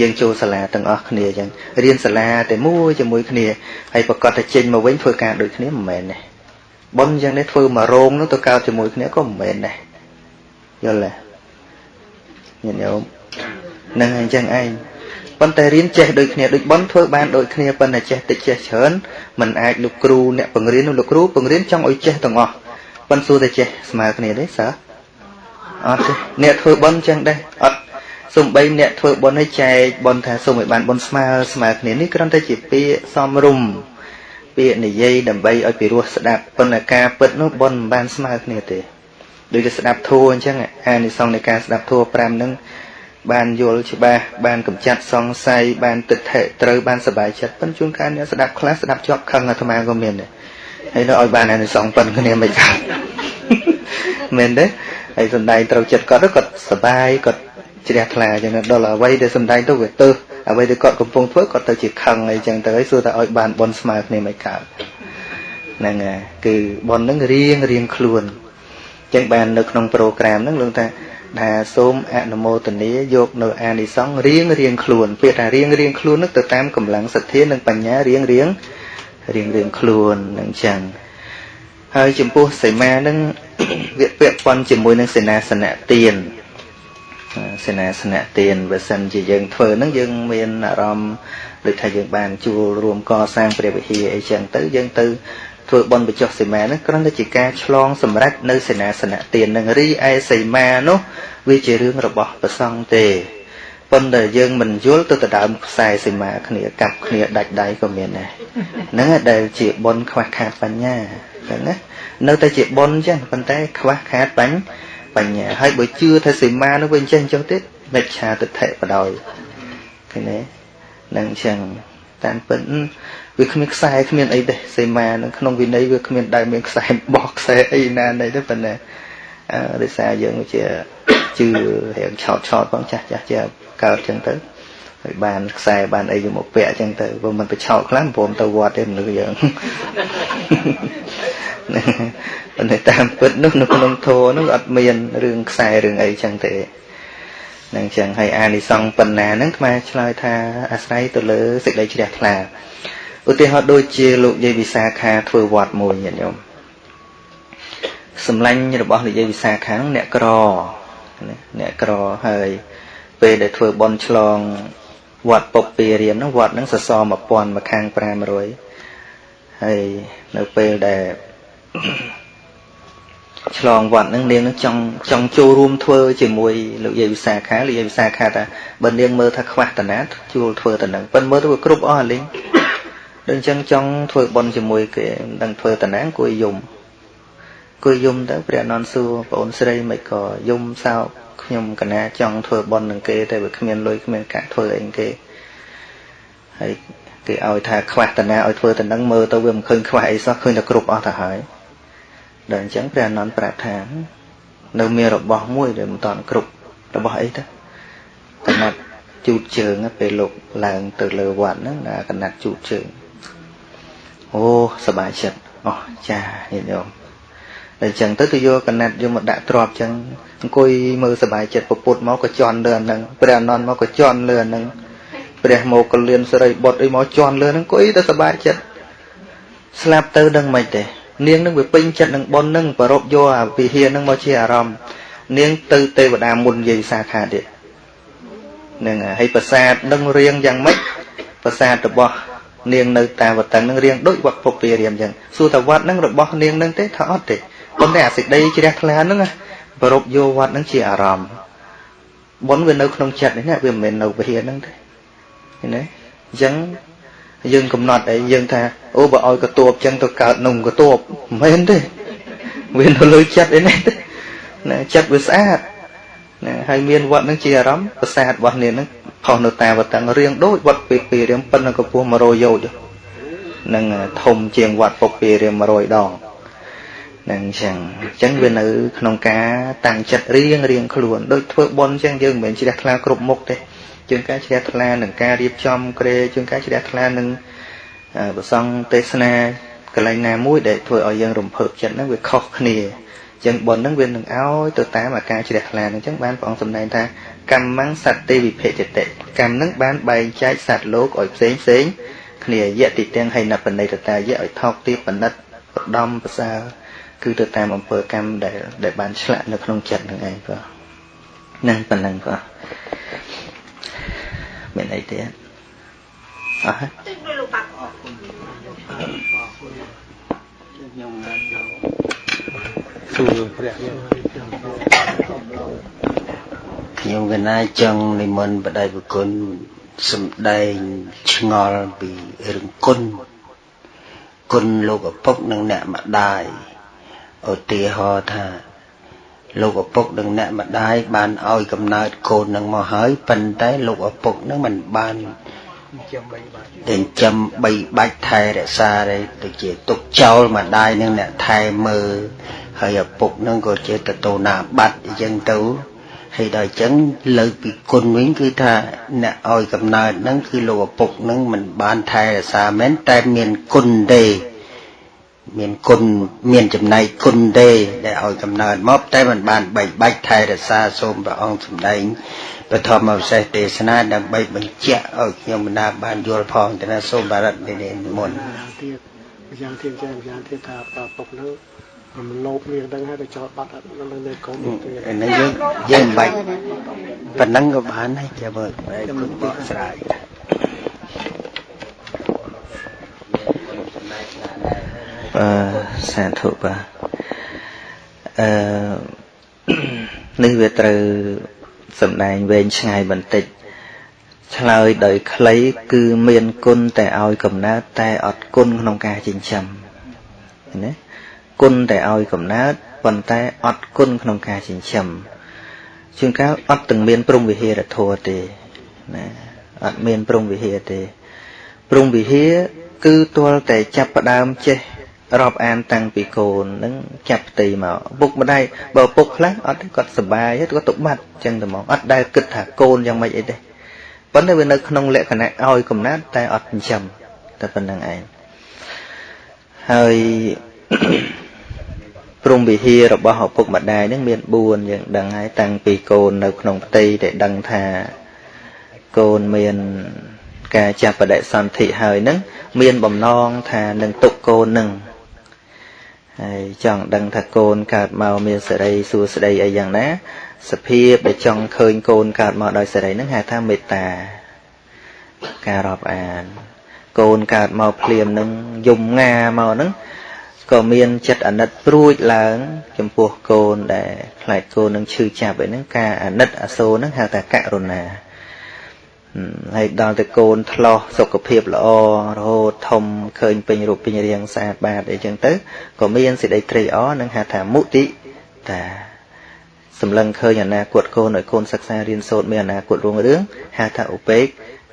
S1: យើងចូលសាលាទាំងអស់គ្នាអញ្ចឹងរៀនសាលាតែមួយជាមួយគ្នាហើយប្រកាសតែចេញមកវិញធ្វើការដូចគ្នាមិនមែនទេប៉ុនអញ្ចឹងនេះធ្វើមករោងនោះទៅកើតជាមួយគ្នាក៏មិនមែនដែរយល់ទេ ញាតិញោមនឹងអញ្ចឹងឯងប៉ុន្តែរៀនចេះដូចគ្នាដូចបនធ្វើបានដូចគ្នាប៉ុន្តែចេះតិចចេះច្រើនมันអាចលោកគ្រូអ្នកបង្រៀនលោកគ្រូបង្រៀនចង់ឲ្យចេះទាំងអស់ប៉ុន្តែសួរតែចេះស្មើគ្នាទេសើអត់ទេអ្នកធ្វើបនអញ្ចឹងដែរអត់សំបីអ្នកធ្វើបនឲ្យចែកបនថាសូមឲ្យបានបនស្មើស្មើគ្នានេះគ្រាន់តែជាពាក្យសំរុំពាក្យនិយាយដើម្បីឲ្យពិរោះស្ដាប់ប៉ុន្តែការពិតនោះបនមិនបានស្មើគ្នាទេ ដូចជាស្ដាប់ធัวអញ្ចឹងអានិសង្ឃនៃការស្ដាប់ធัว5ហ្នឹងបានយល់ច្បាស់បានកម្ចាត់សង្ស័យបានទិដ្ឋិត្រូវបានសប្បាយចិត្តប៉ុន្តែជួនកាលអ្នកស្ដាប់ខ្លះស្ដាប់ជាប់ខឹងអាត្មាក៏មានដែរហើយនៅឲ្យបានអានិសង្ឃប៉ុនគ្នាមិនដែរមែនទេហើយសំដែងត្រូវចិត្តគាត់គាត់សប្បាយគាត់ជ្រះថ្លាអញ្ចឹងដល់អ្វីដែលសំដែងទៅវាទៅអ្វីដែលគាត់កំពុងធ្វើគាត់ទៅជាខឹងអីចឹងទៅហើយសួរថាឲ្យបានបនស្មើគ្នាមិនកើតហ្នឹងហើយគឺបនហ្នឹងរៀងរៀងខ្លួន ចឹងបាននៅក្នុងប្រូក្រាមហ្នឹងលោកថាថាសូមអនុមោទនាយកនៅអានិសង្ឃរៀងរៀងខ្លួនពាក្យថារៀងរៀងខ្លួននោះទៅតាមកម្លាំងសទ្ធានិងបញ្ញារៀងរៀងរៀងរៀងខ្លួននឹងចឹងហើយចំពោះសីមានឹងវាពាក់ព័ន្ធជាមួយនឹងសេនាសនៈទានសេនាសនៈទានបើសិនជាយើងធ្វើហ្នឹងយើងមានអារម្មណ៍ដូចថាយើងបានជួលរួមកសាងព្រះវិហារអីចឹងទៅយើងទៅ ធ្វើបន់បច្ចុះសីមាហ្នឹងគ្រាន់តែជាការឆ្លងសម្រេចនៅសេនាសនៈទាននឹងរីឯសីមានោះវាជារឿងរបស់ប្រសង់ទេប៉ុន្តែយើងមិនយល់ទៅដដើមខ្សែសីមាគ្នាកាប់គ្នាដាច់ដៃក៏មានដែរហ្នឹងដែលជាបន់ខ្វះខាតបញ្ញាចឹងណានៅតែជាបន់ចឹងប៉ុន្តែខ្វះខាតបញ្ញាបញ្ញាហើយបើជឿថាសីមានោះវាអញ្ចឹងអញ្ចឹងទៀតមិច្ឆាទិដ្ឋិបដ ாய் ឃើញទេនឹងអញ្ចឹង តាមពិតវាគ្មានខ្សែគ្មានអីទេសីមានឹងក្នុងវិន័យវាគ្មានដែលមានខ្សែបោះខ្សែអីណាណីទេប៉ុន្តែអឺដោយសារយើងជាជឿរៀងឆោតឆោតផងចាស់ចាស់ជាកើតអញ្ចឹងទៅហើយបានខ្សែបានអីយកមកពាក់អញ្ចឹងទៅបើមិនទៅឆោតខ្លាំងព្រមទៅវត្តទេមនុស្សយើងប៉ុន្តែតាមពិតនោះនៅក្នុងធម៌នោះអត់មានរឿងខ្សែរឿងអីចឹងទេ នឹងចឹងហើយអានិសង្សប៉ុណ្ណាហ្នឹងខ្មែរឆ្លើយថាអាស្រ័យទៅលើសេចក្តីជ្រះថ្លាឧទាហរណ៍ដូចជាលោកយាយវិសាខាធ្វើវត្តមួយញាតិញោមសម្លាញ់របស់លោកយាយវិសាខាអ្នកក្រអ្នកក្រហើយពេលដែលធ្វើបន់ឆ្លងវត្តពុកពីរៀមហ្នឹងវត្តហ្នឹងសសរ1000មកខាង500ហើយនៅពេលដែល ឆ្លងវត្តហ្នឹងនាងនឹងចង់ចង់ចូលរួមធ្វើជាមួយលោកយាយវិសាខាលោកយាយវិសាខាថាបើនាងមើលថាខ្វះតាណាជួលធ្វើទៅនឹងប៉ុន្តែមើលទៅវាគ្រប់អស់អាលីងដូចអញ្ចឹងចង់ធ្វើបន់ជាមួយគេមិនដឹងធ្វើតាណាគួយយំគួយយំទៅព្រះអនន្តសួរបងអូនស្រីមិនក៏យំសោកខ្ញុំកណាចង់ធ្វើបន់នឹងគេតែវាគ្មានលុយគ្មានកាក់ធ្វើអីគេហើយគេឲ្យថាខ្វះតាណាឲ្យធ្វើទៅនឹងមើលទៅវាមិនឃើញខ្វះអីសោះឃើញតែគ្រប់អស់ទៅហើយ ដល់អញ្ចឹងព្រះអនន្តប្រាប់ថានៅមានរបស់មួយដែលមិនតាន់គ្រប់របស់អីទៅកណាត់ជូតជើងពេលលោកឡើងទៅលើវត្តហ្នឹងណាកណាត់ជូតជើងអូសบายចិត្តអោះចាញាតិញោមតែអញ្ចឹងទៅទៅយកកណាត់យកមកដាក់ទ្របអញ្ចឹងអង្គុយមើលសบายចិត្តពពុតមកក៏ជន់លើអាហ្នឹងព្រះអនន្តមកក៏ជន់លើអាហ្នឹងព្រះមកកលៀនសរិបុត្រអីមកជន់លើហ្នឹងអង្គុយទៅសบายចិត្តស្លាប់ទៅដឹងមិនទេ នាងនឹងវាពេញចិត្តនឹងប៉ុននឹងប្រពយកអាវិហារនឹងមកជាអារម្មណ៍នាងទៅទេវតាមុនយាយសាខាទៀតនឹងហើយប្រាសាទនឹងរៀងយ៉ាងម៉េចប្រាសាទរបស់នាងនៅតាវតឹងនឹងរៀងដូចវត្តពុព្វារាមអញ្ចឹងសួរថាវត្តនឹងរបស់នាងនឹងទេថាអត់ទេប៉ុន្តែអាសេចក្តីជ្រះថ្លានឹងប្រពយកវត្តនឹងជាអារម្មណ៍បុណ្យវានៅក្នុងចិត្តនេះណាវាមិនមែននៅវិហារនឹងទេឃើញទេអញ្ចឹង យើងកំណត់អីយើងថាអូបើឲ្យកតួបចឹងទៅកើតនំកតួបមិនមែនទេវានៅលើចិត្តអីនេះទេណាចិត្តវាស្អាតណាហើយមានវត្តនឹងជាអារម្មណ៍ប្រាសាទរបស់នេះនឹងផុសនៅតាវតឹងរៀងដូចវត្តពេពីរៀងប៉ុណ្ណឹងកម្ពស់100យោជនឹងធំជាងវត្តពុកពីរៀង100ដងនឹងអញ្ចឹងអញ្ចឹងវានៅ ក្នុងការតាំងចិត្តរៀងរៀងខ្លួនដូចធ្វើបន់អញ្ចឹងយើងមិនមែនជ្រះថ្លាគ្រប់មុខទេ ជាងការជ្រះថ្លានឹងការរៀបចំក្រែជាងការជ្រះថ្លានឹងប្រសងទេសនាកន្លែងណាមួយដែលធ្វើឲ្យយើងរំភើបចិត្តហ្នឹងវាខុសគ្នាចឹងប៉ុនហ្នឹងវានឹងឲ្យទៅតាមអាការជ្រះថ្លាហ្នឹងចឹងបានព្រះអង្គសម្ដែងថាកម្មងសត្វទេវិភេចតិកម្មហ្នឹងបានបែងចែកសត្វលោកឲ្យផ្សេងផ្សេងគ្នាយៈតិទាំងហើយណបនិតតាយៈឲ្យថោកទាបបណិតបដំប្រសើរគឺទៅតាមអំពើកម្មដែលដែលបានឆ្លាក់នៅក្នុងចិត្តហ្នឹងឯងបាទហ្នឹងប៉ុណ្ណឹងបាទ មានអីទៀតអស់ហើយលោកបាក់ខ្ញុំសួរព្រះខ្ញុំកណាចង់និមន្តបដិបុគុណសំដែងឆ្ងល់ពីរឿងគុណគុណលោកឪពុកនិងអ្នកម្ដាយឧទាហរណ៍ថា លោកឪពុកនិងអ្នកម្ដាយបានឲ្យកំណើតកូននឹងមកហើយប៉ុន្តែលោកឪពុកនឹងមិនបានចិញ្ចឹមបីបាច់ថែរក្សាទេទៅជាទុកចោលម្ដាយនឹងអ្នកថែមើលហើយឪពុកនឹងក៏ជាតតូណាបាត់អញ្ចឹងទៅហើយដល់អញ្ចឹងលើកពីគុណវិញគឺថាអ្នកឲ្យកំណើតហ្នឹងគឺលោកឪពុកហ្នឹងមិនបានថែរក្សាមែនតែមានគុណទេ
S3: មានគុណមានចំណែកគុណទេដែលឲ្យកំណើតមកតែមិនបានបែកបាច់ថែរក្សាសូមព្រះអង្គសម្ដែងបឋមវិសេសទេសនាដើម្បីបញ្ជាក់ឲ្យខ្ញុំបណ្ដាបានយល់ផងទៅណាសូមបារតមេនិមុន
S4: ទៀតយ៉ាងទៀតយ៉ាងយ៉ាងទៀតថាពុកនោះខ្ញុំលោភមានដឹងហើយទៅចោលបាត់អត់នៅនៅកូន
S3: ទេនេះយើងយើងបាច់ប៉ុណ្ណឹងក៏បានហើយចាំមើលគុណបកស្រាយ
S1: អឺសាធុបាទអឺនេះវាត្រូវសំដែងវែងឆ្ងាយបន្តិចឆ្លើយដោយខ្លីគឺមានគុណតែឲ្យកំណើតតែអត់គុណក្នុងការចិញ្ចឹមណាគុណតែឲ្យកំណើតប៉ុន្តែអត់គុណក្នុងការចិញ្ចឹមជួនកាលអត់ទាំងមានព្រំវិហារធម៌ទេណាអត់មានព្រំវិហារទេព្រំវិហារគឺទាល់តែចាប់ផ្ដើមចេះ រាប់អានតាំងពីកូននឹងចាប់ផ្ទៃមកពុកម្ដាយបើពុកខ្លះអត់គាត់សុបាយគាត់ទៅបាត់ចឹងតែមកអត់ដែលគិតថាកូនយ៉ាងម៉េចអីទេប៉ុន្តែវានៅក្នុងលក្ខណៈឲ្យកំណត់តែអត់ចិញ្ចឹមតែប៉ុណ្្នឹងឯងហើយព្រំវិហាររបស់ឪពុកម្ដាយនឹងមាន4យើងដឹងហើយតាំងពីកូននៅក្នុងផ្ទៃដែលដឹងថាកូនមានការចាប់បដិសន្ធិហើយនឹងមានបំណងថានឹងទុកកូននឹង ហើយចង់ដឹងថាកូនកើតមកមានសេរីសួស្តីអីយ៉ាងណាសភាពដែលចង់ឃើញកូនកើតមកដោយសេរីហ្នឹងហៅថាមេត្តាការរាប់អានកូនកើតមកភ្លាមនឹងយំងាមកហ្នឹងក៏មានចិត្តអាណិតព្រួចឡើង ចំពោះកូនដែលខ្លាចកូននឹងឈឺចាប់អីហ្នឹងការអាណិតអាសូរហ្នឹងហៅថាករុណា ហើយដល់ទៅកូនឆ្លោះសុខភាពល្អរហូតធំឃើញពេញរូបពេញរាងស្អាតបាតអីចឹងទៅក៏មានសេចក្តីត្រេកអរនឹងហៅថាមុទិតាសម្លឹងឃើញអនាគតកូនឲ្យកូនសិក្សារៀនសូត្រមានអនាគតរុងរឿងហៅថាឧបេក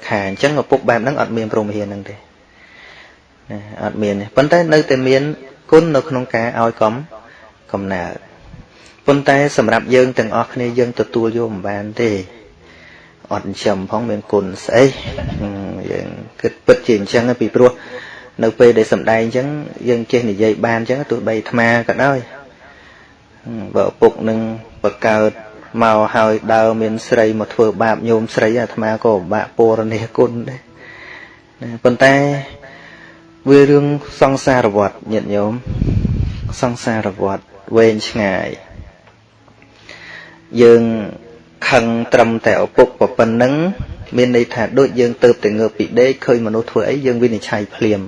S1: ខាអញ្ចឹងឪពុកបែបហ្នឹងអត់មានព្រមវិហារហ្នឹងទេណាអត់មានទេប៉ុន្តែនៅតែមានគុណនៅក្នុងការឲ្យកំកំណើតប៉ុន្តែសម្រាប់យើងទាំងអស់គ្នាយើងទទួលយកមិនបានទេ អត់ចិញ្ចឹមផងមានគុណស្អីយើងគិតពិតជាអញ្ចឹងពីព្រោះនៅពេលដែលសំដែងអញ្ចឹងយើងចេះនិយាយបានអញ្ចឹងទោះបីអាត្មាក៏ដោយបើឪពុកនឹងបកើតមកហើយដើរមានស្រីមកធ្វើបាបញោមស្រីអាត្មាក៏ពិបាកពរនេះគុណដែរប៉ុន្តែវារឿងសង្សារវដ្តញាតិញោមសង្សារវដ្តវែងឆ្ងាយយើង ខឹងត្រឹមតែឪពុកប៉ុណ្ណឹងមានន័យថាដូចយើងទៅតែងើបពីដេកឃើញមនុស្សធ្វើអីយើងវិនិច្ឆ័យភ្លាម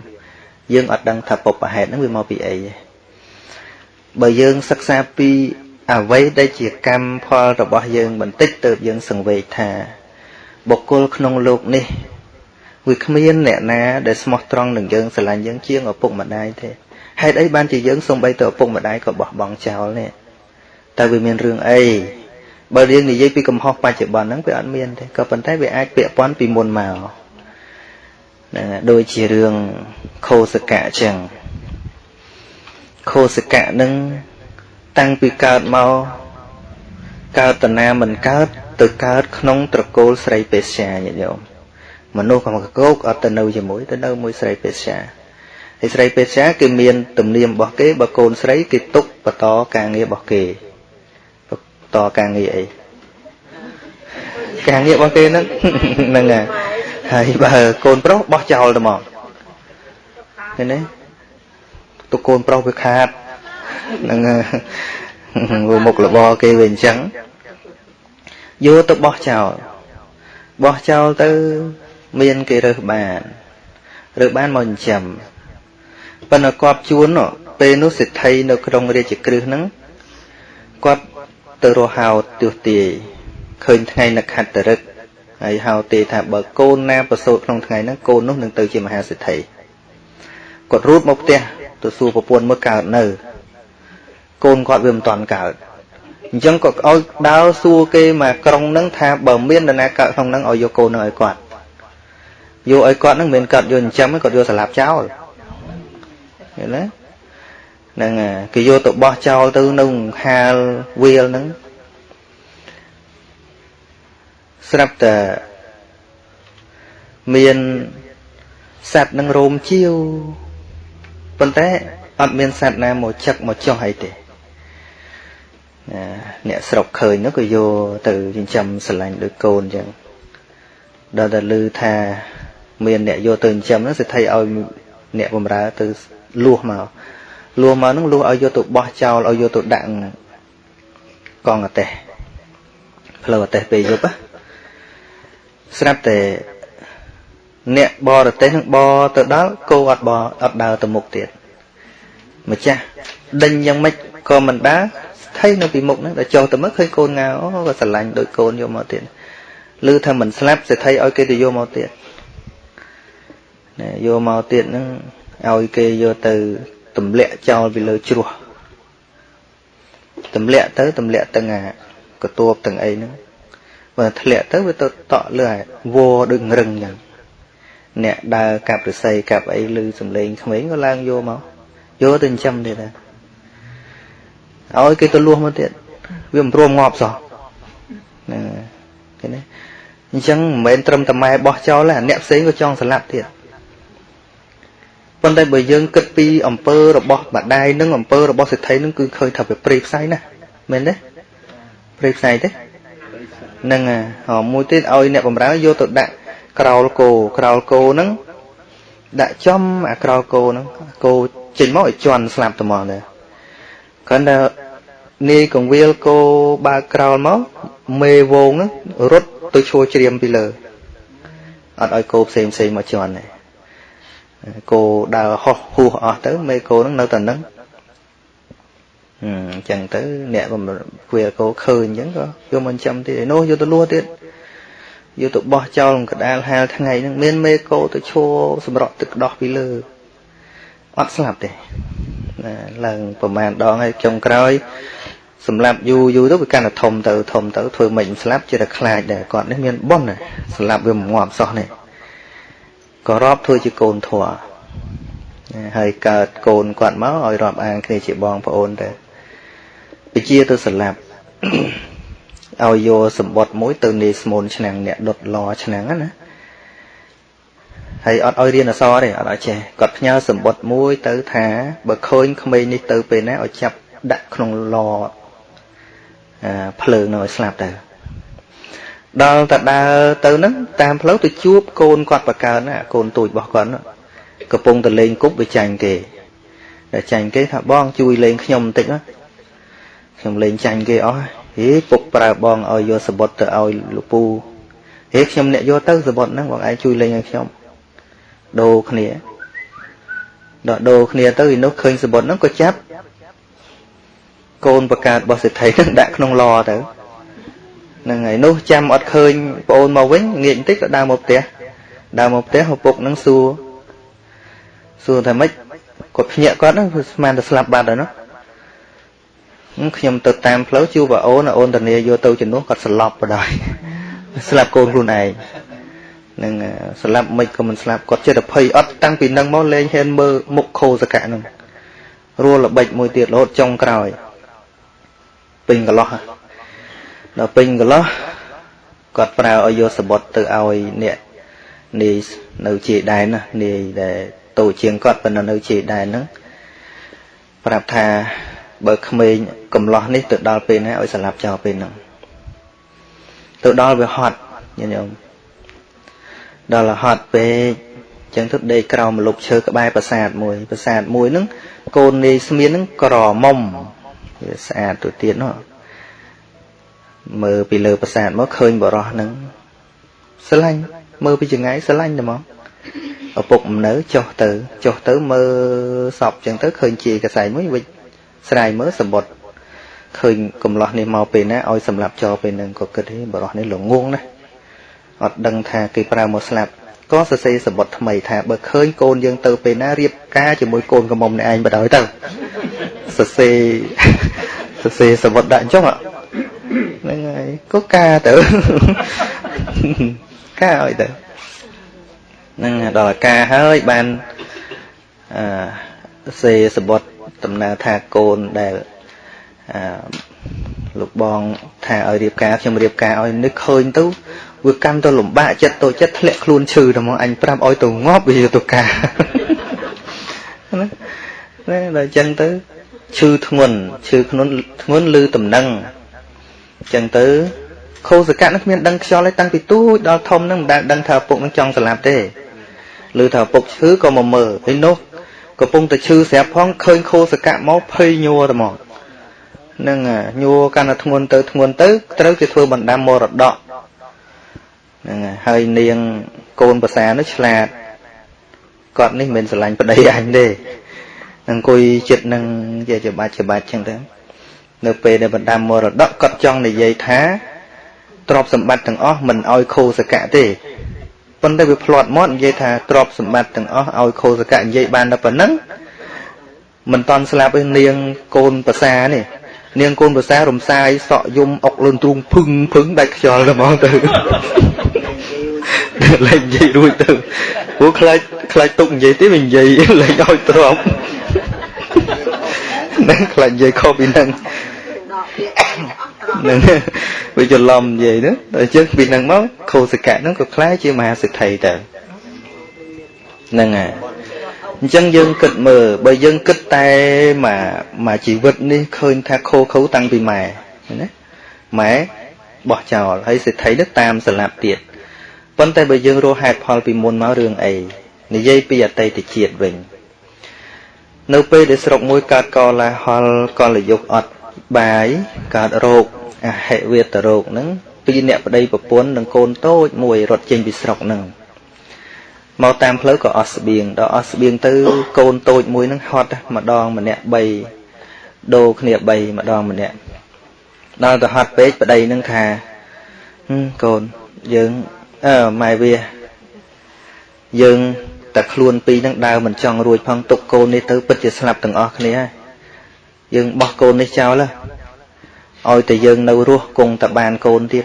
S1: យើងអត់ដឹងថាពុបប្រហេតុហ្នឹងវាមកពីអីទេបើយើងសិក្សាពីអ្វីដែលជាកម្មផលរបស់យើងបន្តិចទៅយើងសង្វេគថា បុគ្គលក្នុងលោកនេះវាគ្មានអ្នកណាដែលស្មោះត្រង់នឹងយើងស្រឡាញ់យើងជាងឪពុកម្ដាយទេហេតុអីបានជាយើងសំបីទៅឪពុកម្ដាយក៏បោះបង់ចោលនេះតើវាមានរឿងអី បើយើងនិយាយពីកំហុសបច្ចុប្បន្នហ្នឹងវាអត់មានទេក៏ប៉ុន្តែវាអាចពាក់ព័ន្ធពីមុនមកណាដូចជារឿងខោសកៈអញ្ចឹងខោសកៈនឹងតាំងពីកើតមកកើតតណាមិនកើតទៅកើតក្នុងត្រកូលស្រីពេស្យាញាតិញោមមនុស្សកំកកោកអត់ទៅនៅជាមួយទៅនៅមួយស្រីពេស្យាហើយស្រីពេស្យាគេមានទំនៀមរបស់គេបើកូនស្រីគេទុកបន្តការងាររបស់គេ តការងារអីការងាររបស់គេហ្នឹងហ្នឹងហើយបើកូនប្រុសបោះចោលទៅមកឃើញទេទុកកូនប្រុសវាខាតហ្នឹងមុខរបរគេវាអញ្ចឹងយកទៅបោះចោលបោះចោលទៅ មានគេរើសបានរើសបានមកចិញ្ចឹមប៉ុន្តែគាត់ជួនពេលនោះសិទ្ធិនៅក្នុងរាជក្រឹសហ្នឹងគាត់ ទៅរហោទោះទាយឃើញថ្ងៃនខត្តរឹកហើយហៅទេថាបើកូនណាប្រសូតក្នុងថ្ងៃហ្នឹងកូននោះនឹងទៅជាមហាសិទ្ធិគាត់រូតមកផ្ទះទៅសួរប្រពន្ធមើលកើតនៅ កូនគាត់វាមិនតាន់កើតអញ្ចឹងក៏ឲ្យដើរសួរគេមកក្រុងហ្នឹងថាបើមាននរណាកើតក្នុងហ្នឹងឲ្យយកកូនហ្នឹងឲ្យគាត់យកឲ្យគាត់ហ្នឹងមិនកើតយកចិញ្ចឹមគាត់យកសម្លាប់ចោលឃើញទេ ហ្នឹងគេយកទៅបោះចោលទៅនៅហាលវាលហ្នឹងស្រាប់តែមានសត្វនឹងរោមជាវប៉ុន្តែអត់មានសត្វណាមកចឹកមកចុះអីទេអ្នកស្រុកឃើញនោះក៏យកទៅចិញ្ចឹមស្រឡាញ់ដោយកូនអញ្ចឹងដល់តែឮថាមានអ្នកយកទៅចិញ្ចឹមហ្នឹងសិទ្ធិឲ្យអ្នកបំរើទៅលួសមក លួសមកហ្នឹងលួសឲ្យយកទៅបោះចោលឲ្យយកទៅដាក់កងអទេសផ្លូវអទេសពេលយប់ស្រាប់តែអ្នកបរទេសនឹងបរទៅដល់គោអត់បរអត់ដើរទៅមុខទៀតម្ចាស់ដេញយ៉ាងម៉េចក៏មិនដើរស្ថិតនៅពីមុខហ្នឹងដល់ចុះទៅមើលឃើញកូនងៅអូក៏ស្រឡាញ់ដូចកូនយកមកទៀតឮថាមិនស្លាប់សេដ្ឋីឲ្យគេទៅយកមកទៀតណែយកមកទៀតហ្នឹងឲ្យគេយកទៅ ទម្លាក់ចោលពីលើជ្រោះទម្លាក់ទៅទម្លាក់ទាំងអាកទួបទាំងអីហ្នឹងបើធ្លាក់ទៅវាទៅតក់លើអាវដូចរឹងយ៉ាងអ្នកដើរកាប់រស័យកាប់អីឮសំឡេងក្មេងក៏ឡើងយកមកយកទៅចិញ្ចឹមទៀតដែរឲ្យគេទៅលួសមកទៀតវាមិនព្រមងាប់សោះហ្នឹងឃើញទេអញ្ចឹងមិនមែនត្រឹមតែម៉ែបោះចោលទេអ្នកផ្សេងក៏ចង់ស្លាប់ទៀត ប៉ុន្តែបើយើងគិតពីអំពើរបស់បដាយនិងអំពើរបស់សេដ្ឋីនឹងគឺឃើញថាវាព្រៃផ្សៃណាមែនទេព្រៃផ្សៃទេហ្នឹងហើយមួយទៀតឲ្យអ្នកបំរើយកទៅដាក់ក្រោលគោក្រោលគោហ្នឹងដាក់ចំអាក្រោលគោហ្នឹងគោចេញមកឲ្យជន់ស្លាប់តែមកដែរគ្រាន់តែនាយកងវាលគោបើកក្រោលមកមេវងហ្នឹងរត់ទៅឈួរជ្រាមពីលើអត់ឲ្យគោផ្សេងផ្សេងមកជន់ទេ គោដើរហោះហួសអស់ទៅមេគោហ្នឹងនៅតែហ្នឹងអញ្ចឹងទៅ អ្នកបំវាគោឃើញអញ្ចឹងក៏យកមកចាំទៀតនោះយកទៅលួទៀតយកទៅបោះចោលកដាលហាលថ្ងៃហ្នឹងមានមេគោទៅឈួរសម្រក់ទឹកដោះពីលើអត់ស្លាប់ទេណាឡើងប្រហែលដងហើយចុងក្រោយសម្រាប់យូរយូរទៅវាកាន់តែធំទៅធំទៅធ្វើមិនស្លាប់ជាតែខ្លាចដែរគាត់នេះមានប៉ុនស្លាប់វាមិនងាប់សោះនេះ ក៏រាប់ធ្វើជាកូនធွာហើយកើតកូនគាត់មកឲ្យរាប់អានគ្នាជាបងប្អូនទៅពជាទៅស្លាប់ឲ្យយកសម្បត្តិមួយទៅនេស្មូនឆ្នាំងអ្នកដុតឡឆ្នាំងណាហើយអត់ឲ្យរៀនអសរទេអត់ឲ្យចេះគាត់ផ្ញើសម្បត្តិមួយទៅថាបើឃើញក្មេងនេះទៅពេលណាឲ្យចាប់ដាក់ក្នុងឡភ្លើងនៅឲ្យស្លាប់ទៅ ដល់តែដើរទៅហ្នឹងតាមផ្លូវទៅជួបកូនគាត់បកើណាកូនទូចរបស់គាត់កំពុងទៅលេងគប់វាចាញ់គេតែចាញ់គេថាបងជួយលេងខ្ញុំបន្តិចណាខ្ញុំលេងចាញ់គេអស់ហេពុកប្រើបងឲ្យយកសបុតទៅឲ្យលោកពូហេខ្ញុំអ្នកយកទៅសបុតហ្នឹងបងឯងជួយលេងឲ្យខ្ញុំដូរគ្នាដល់ដូរគ្នាទៅឯនោះឃើញសបុតហ្នឹងក៏ចាប់កូនបកើតរបស់សេដ្ឋីហ្នឹងដាក់ក្នុងឡទៅ ហ្នឹងហើយនោះចាំអត់ឃើញប្អូនមកវិញងាកបន្តិចក៏ដើរមកផ្ទះដើរមកផ្ទះឪពុកហ្នឹងសួរសួរថាម៉េចគាត់ភ្ញាក់គាត់ហ្នឹងស្មានតែស្លាប់បាត់ហើយណាខ្ញុំទៅតាមផ្លូវជួបអូនអូនតានីយកទៅជំនួសគាត់ស្លាប់បដ ாய் ស្លាប់កូនខ្លួនឯងនឹងស្លាប់មិនក៏មិនស្លាប់គាត់ចិត្តភ័យអត់តាំងពីនឹងមកលេងហ៊ានមើលមុខខោសកៈនឹងរួលល្បិចមួយទៀតរហូតចុងក្រោយពេញកន្លោះ ដល់ពេញកន្លោះគាត់ប្រើឲ្យយកសបុតទៅឲ្យអ្នកនេះនៅជាដែនណានេះដែលតូចជាងគាត់ប៉ុន្តែនៅជាដែនហ្នឹងប្រាប់ថាបើក្មេងកំឡោះនេះទៅដល់ពេលណាឲ្យស្លាប់ចោលពេលហ្នឹងទៅដល់វាហត់ញាតិញោមដល់រហត់ពេកចឹងទៅដេកក្រោមម្លប់ឈើក្បែរប្រាសាទមួយប្រាសាទមួយហ្នឹងកូននាយស្មៀនហ្នឹងក្រមុំវាស្អាតទៅទៀតនោះ មើលពីលើប្រាសាទមកឃើញបរោះហ្នឹងស្រឡាញ់មើលពីចង្ងាយស្រឡាញ់តែមកឪពុកមិននៅចុះទៅចុះទៅមើលសពចឹងទៅឃើញជាកសែងមួយវិចស្រាយមើលសម្បត្តិឃើញកំឡោះនេះមកពេលណាឲ្យសម្រាប់ចោលពេលហ្នឹងក៏គិតហេបរោះនេះល្ងងណាអត់ដឹងថាគេប្រើមកស្លាប់ក៏សរសេរសម្បត្តិថ្មីថាបើឃើញកូនយើងទៅពេលណារៀបការជាមួយកូនកំមុំនេះឯងបដ ாய் ទៅសរសេរសរសេរសម្បត្តិដាក់អញ្ចឹង ហ្នឹងហើយក៏ការទៅការឲ្យទៅហ្នឹងដល់ការហើយបានអឺសេសម្បត្តិដំណើរថាកូនដែលអឺលោកបងថាឲ្យរៀបការខ្ញុំរៀបការឲ្យនឹកឃើញទៅវាកាន់ទៅលំបាកចិត្តតូចចិត្តធ្លាក់ខ្លួនឈឺតែមកអញប្រាប់ឲ្យទៅងាប់វាទៅការណាណាដល់អញ្ចឹងទៅឈឺធ្ងន់ឈឺធ្ងន់ធ្ងន់ឬតំណឹងអញ្ចឹងទៅខោសកៈនឹងគ្មានដឹងខ្យល់ទេតាំងពីទូចដល់ធំនឹងមិនដែលដឹងថាឪពុកនឹងចង់ស្លាប់ទេឬថាឪពុកឈឺក៏មកមើលហើយនោះកំពុងតែឈឺស្រាប់ផងឃើញខោសកៈមកភ័យញ័រតែមកនឹងញ័រកាន់តែធ្ងន់ទៅធ្ងន់ទៅត្រូវគេធ្វើបណ្ដាំមរតកហ្នឹងហើយនាងកូនប្រសានោះឆ្លាតគាត់នេះមិនស្រឡាញ់ប្តីអញទេអង្គុយចិត្តនឹងជាច្បាច់ច្បាច់ចឹងទៅ នៅពេលដែលបណ្ដាំមរតកគាត់ចង់និយាយថាទ្រព្យសម្បត្តិទាំងអស់មិនឲ្យខូសកៈទេប៉ុន្តែវាផ្្លាត់មាត់និយាយថាទ្រព្យសម្បត្តិទាំងអស់ឲ្យខូសកៈនិយាយបានតែប៉ុណ្ណឹងមិនតន់ស្លាប់ឯនាងកូនប្រសានេះនាងកូនប្រសារំសាយសក់យំអុកលឿនទ្រូងភឹងភឹងដាច់ខ្យល់ទៅហ្មងទៅលេងនិយាយរួចទៅព្រោះខ្លាចខ្លាចទុកនិយាយទេវានិយាយលេងឲ្យទ្រាំនឹងខ្លាចនិយាយខុសពីនឹង នឹងវាច្រឡំនិយាយទៅដល់អញ្ចឹងពីនឹងមកខោសកៈហ្នឹងក៏ខ្លាចជាមហាសិទ្ធិទៅហ្នឹងហើយអញ្ចឹងយើងគិតមើលបើយើងគិតតែមកមកជីវិតនេះឃើញថាខូខូតាំងពីម៉ែណាម៉ែបោះចោលហើយសិទ្ធិនេះតាមស្លាប់ទៀតប៉ុន្តែបើយើងរកហេតុផលពីមុនមករឿងអីនិយាយពីអតីតជាតិវិញនៅពេលដែលស្រុកមួយកើតកលាហលកលយុគអត់ បាយកើតរោគអហិវេតរោគហ្នឹងពីអ្នកប្តីប្រពន្ធនិងកូនតូចមួយរត់ចេញពីស្រុកហ្នឹងមកតាមផ្លូវក៏អស់ស្បៀងដល់អស់ស្បៀងទៅកូនតូចមួយហ្នឹងហត់ម្ដងម្នាក់3ដូរគ្នា3ម្ដងម្នាក់ដល់ទៅហត់ពេកប្តីហ្នឹងថាកូនយើងអឺម៉ែវាយើងតែខ្លួនពីរហ្នឹងដើរមិនចង់រួចផងទុកកូននេះទៅពិតជាស្លាប់ទាំងអស់គ្នាហើយ យើងបោះកូននេះចោលឲ្យតែយើងនៅរស់គង់តែបានកូនទៀត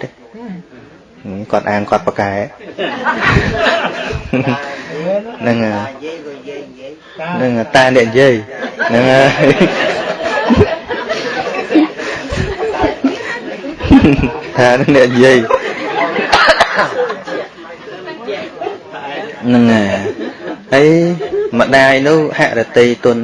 S1: គាត់អាងគាត់ប្រកែហ្នឹងហ្នឹងតែអ្នកនិយាយហ្នឹងហើយថាអ្នកនិយាយហ្នឹងហើយម្ដាយនោះហរតីទុន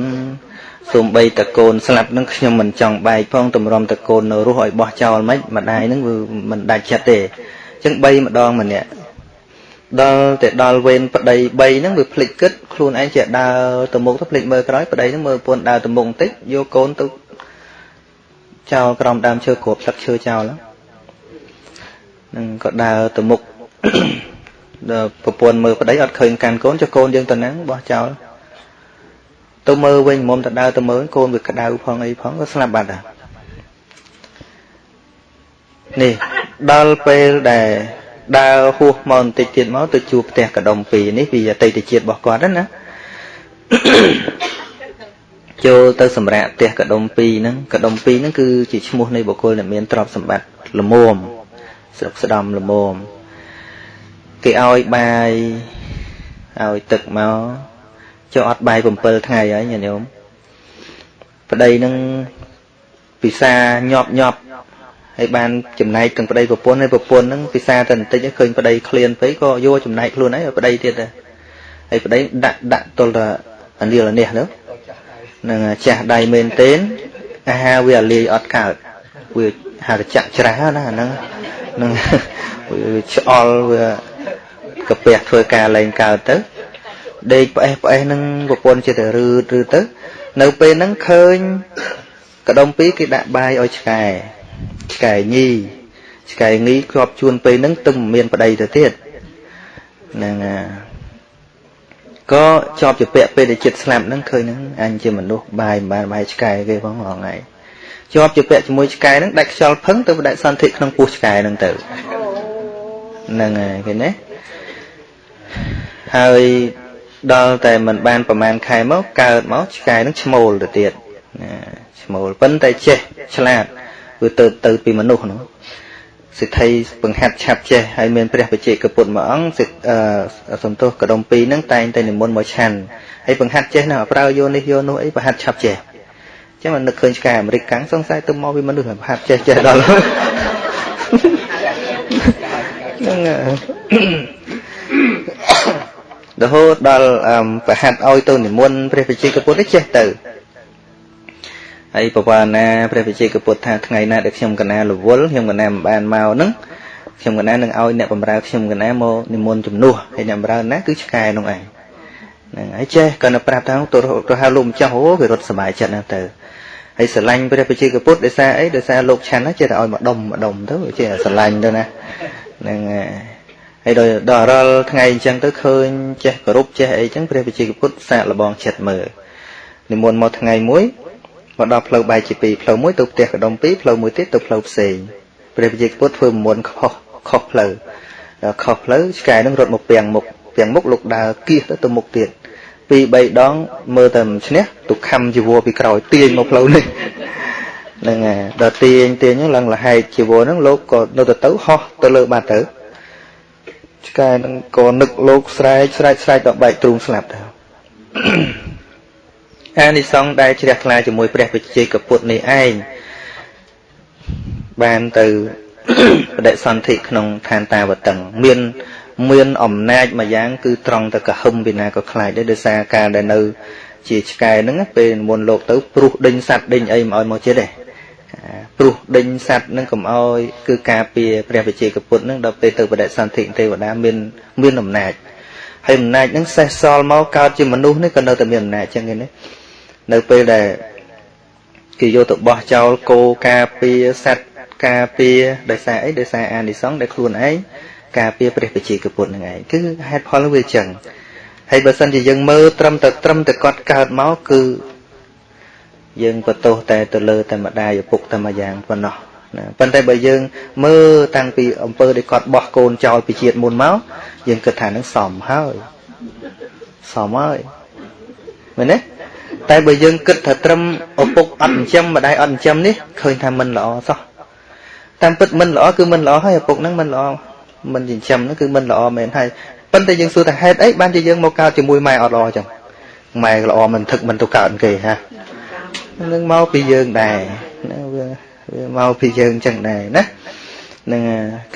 S1: សូម្បីតកូនស្លាប់នឹងខ្ញុំមិនចង់បែកផងតម្រាំតកូននៅរស់ឲ្យបោះចោលមិនម្ដាយនឹងវាមិនដាច់ចិត្តទេអញ្ចឹង3ម្ដងម្នាក់ដល់តែដល់វេនប្តី3ហ្នឹងវាភ្លេចគិតខ្លួនឯងជាដើរទៅមុខទៅភ្លេចមើលក្រោយប្តីហ្នឹងមើលប្រពន្ធដើរទៅមុខបន្តិចយកកូនទៅចោលក្រោមដើមឈើគ្រាប់ទឹកឈើចោលហ្នឹងក៏ដើរទៅមុខដល់ប្រពន្ធមើលប្តីអត់ឃើញកាន់កូនចុះកូនយើងទៅហ្នឹងបោះចោល ទៅមើលវិញមុំទៅដើរទៅមើលកូនវាក្តៅផងអីផងក៏ស្លាប់បាត់ដែរនេះដល់ពេលដែលដើរហួសមកបន្តិចទៀតមកទៅជួបផ្ទះកដុំពីរនេះពីអតីតជាតិរបស់គាត់ណាចូលទៅសម្រាប់ផ្ទះកដុំពីរហ្នឹងកដុំពីរហ្នឹងគឺជាឈ្មោះនៃបុគ្គលដែលមានទ្រព្យសម្បត្តិល្មមស្រុកស្ដំល្មមគេឲ្យបាយឲ្យទឹកមក ចុះអត់បាយ7ថ្ងៃហើយញាតិញោមប្តីនឹងពិសាញាប់ញាប់ហើយបានចំណែកទាំងប្តីប្រពន្ធហើយប្រពន្ធនឹងពិសាតែបន្តិចឃើញប្តីឃ្លានពេកក៏យកចំណែកខ្លួនឯងប្តីទៀតដែរហើយប្តីដាក់ដាក់ទល់តែអាលៀលនេះទៅនឹងចាស់ដៃមែនទេអាហារវាអាលាយអត់កើតវាហារចាក់ច្រាស់ណាអាហ្នឹងនឹងវាឆ្អល់វាកាពះធ្វើការលែងកើតទៅ ដេកផ្អេសផ្អេសនឹងប្រពន្ធចិត្តរឺតឬទៅ នៅពេលហ្នឹងឃើញកដុំពីរគេដាក់បាយឲ្យឆ្កែឆ្កែញីឆ្កែងីជាប់ជួនពេលហ្នឹងទឹមមានប្តីទៅទៀតហ្នឹងក៏ជាប់ជាពាក់ពេលដែលចិត្តស្លាប់ហ្នឹងឃើញហ្នឹងអញជាមនុស្សបាយមិនបានបាយឆ្កែគេផងហងៃជាប់ជាពាក់ជាមួយឆ្កែហ្នឹងដាច់ខ្យល់ផឹងទៅដាច់សន្ធិក្នុងពោះឆ្កែហ្នឹងទៅហ្នឹងហើយឃើញទេហើយ ដល់តែមិនបានប្រហែលខែមកកើតមកឆ្កែនឹងឈ្មោលទៅទៀតណាឈ្មោលប៉ុន្តែចេះឆ្លាតវាទៅទៅពីមនុស្សនោះសិទ្ធិបង្ហាត់ឆាប់ចេះហើយមានព្រះបច្ចេកពុទ្ធមួយអង្គសិទ្ធសំទោសកដុំពីរហ្នឹងតែងតែនិមន្តមកឆាន់ហើយបង្ហាត់ចេះណាប្រើយកនេះយកនោះអីបង្ហាត់ឆាប់ចេះចឹងមិននឹកឃើញឆ្កែអាមេរិកកាំងសង្ស័យទៅមកវាមនុស្សបង្ហាត់ចេះចេះដល់ហ្នឹង រហូតដល់ប្រហាត់ឲ្យទៅនិមន្តព្រះបជាកពុទ្ធចេះទៅហើយបវរណាព្រះវិជ័យកពុទ្ធថាថ្ងៃណាដែលខ្ញុំកណារវល់ខ្ញុំកណាមិនបានមកហ្នឹងខ្ញុំកណានឹងឲ្យអ្នកបម្រើខ្ញុំកណាមកនិមន្តជំនួសហើយអ្នកបម្រើណាគឺឆ្កែនោះឯងហ្នឹងហើយចេះគាត់នៅប្រាប់ថាទៅទៅហៅលោកម្ចាស់អូវារត់សុបាយចិត្តណាស់ទៅហើយស្រឡាញ់ព្រះបជាកពុទ្ធដោយសារអីដោយសារលោកឆាន់ចេះតែឲ្យម្ដុំម្ដុំទៅចេះស្រឡាញ់ទៅណាហ្នឹងហើយ ដល់ដល់រាល់ថ្ងៃអញ្ចឹងទៅឃើញចេះគោរពចេះអីអញ្ចឹងព្រះបជាកពុទ្ធសាកលបងចិត្តមើលនិមន្តមកថ្ងៃមួយមកដល់ផ្លូវបែកជាពីរផ្លូវមួយទៅផ្ទះកដុំពីរផ្លូវមួយទៀតទៅផ្លូវផ្សេងព្រះវិជ័យពុទ្ធធ្វើមុនខុសខុសផ្លូវដល់ខុសផ្លូវឆ្កែនឹងរត់មកពាំងមុខពាំងមុខលោកដើរគៀសទៅទៅមុខទៀតពីរបីដងមើលតែមិនឈ្នះទុខំជីវរពីក្រោយទាញមកផ្លូវនេះហ្នឹងហើយដល់ទាញទាញហ្នឹងឡើងលហែកជីវរហ្នឹងលោកក៏នៅទៅទៅហោះទៅលើបាត់ទៅ ឆ្កែហ្នឹងក៏នឹកលោកស្រែកស្រែកស្រែកដល់បែកទ្រូងស្លាប់ទៅអានិសង្ឃដែលជ្រះថ្លាជាមួយព្រះវិជ័យកពុទ្ធនេះឯងបានទៅបដិសន្ធិក្នុងឋានតាវតឹងមាន មានអំណាចមួយយ៉ាង គឺត្រង់ទៅកហឹមពីណាក៏ខ្លាចដែរដោយសារការដែលនៅ ជាឆ្កែហ្នឹងពេលមុនលោកទៅព្រុសដេញសัตว์ដេញអីមិនឲ្យមកចិត្តទេ ព្រុសដេញសัตว์ហ្នឹងកុំឲ្យគឺការពារព្រះវិជ័យកពុទ្ធហ្នឹងដល់ពេលទៅបដិសន្ធិទេវតាមានមានអំណាចហើយអំណាចហ្នឹងសេះសល់មកកើតជាមនុស្សនេះក៏នៅតែមានអំណាចចឹងឯនេះនៅពេលដែលគេយកទៅបោះចោលគោការពារសัตว์ការពារដោយសារអីដោយសារអានិសង្សដែលខ្លួនឯងការពារព្រះបជាកពុទ្ធនឹងឯងគឺហេតុផលវាចឹងហើយបើសិនជាយើងមើលត្រឹមតែត្រឹមតែគាត់កើតមកគឺ យើងបន្ទោសតែទៅលើតែម្ដាយឪពុកតែមួយយ៉ាងប៉ុណ្ណោះណាប៉ុន្តែបើយើងមើលតាំងពីអំពើដែលគាត់បោះកូនចោលពីជាតិមុនមកយើងគិតថានឹងសមហើយសមហើយមែនទេតែបើយើងគិតថាត្រឹមឪពុកអត់ចិញ្ចឹមម្ដាយអត់ចិញ្ចឹមនេះឃើញថាមិនល្អសោះតាមពិតមិនល្អគឺមិនល្អហើយឪពុកហ្នឹងមិនល្អមិនចិញ្ចឹមហ្នឹងគឺមិនល្អមែនហើយប៉ុន្តែយើងសួរថាហេតុអីបានជាយើងមកកើតជាមួយម៉ែអត់ល្អចឹងម៉ែល្អមិនថឹកមិនទៅកើតគេហា នឹងមកពីយើងដែរណាវាវាមកពីយើងចឹងដែរណានឹង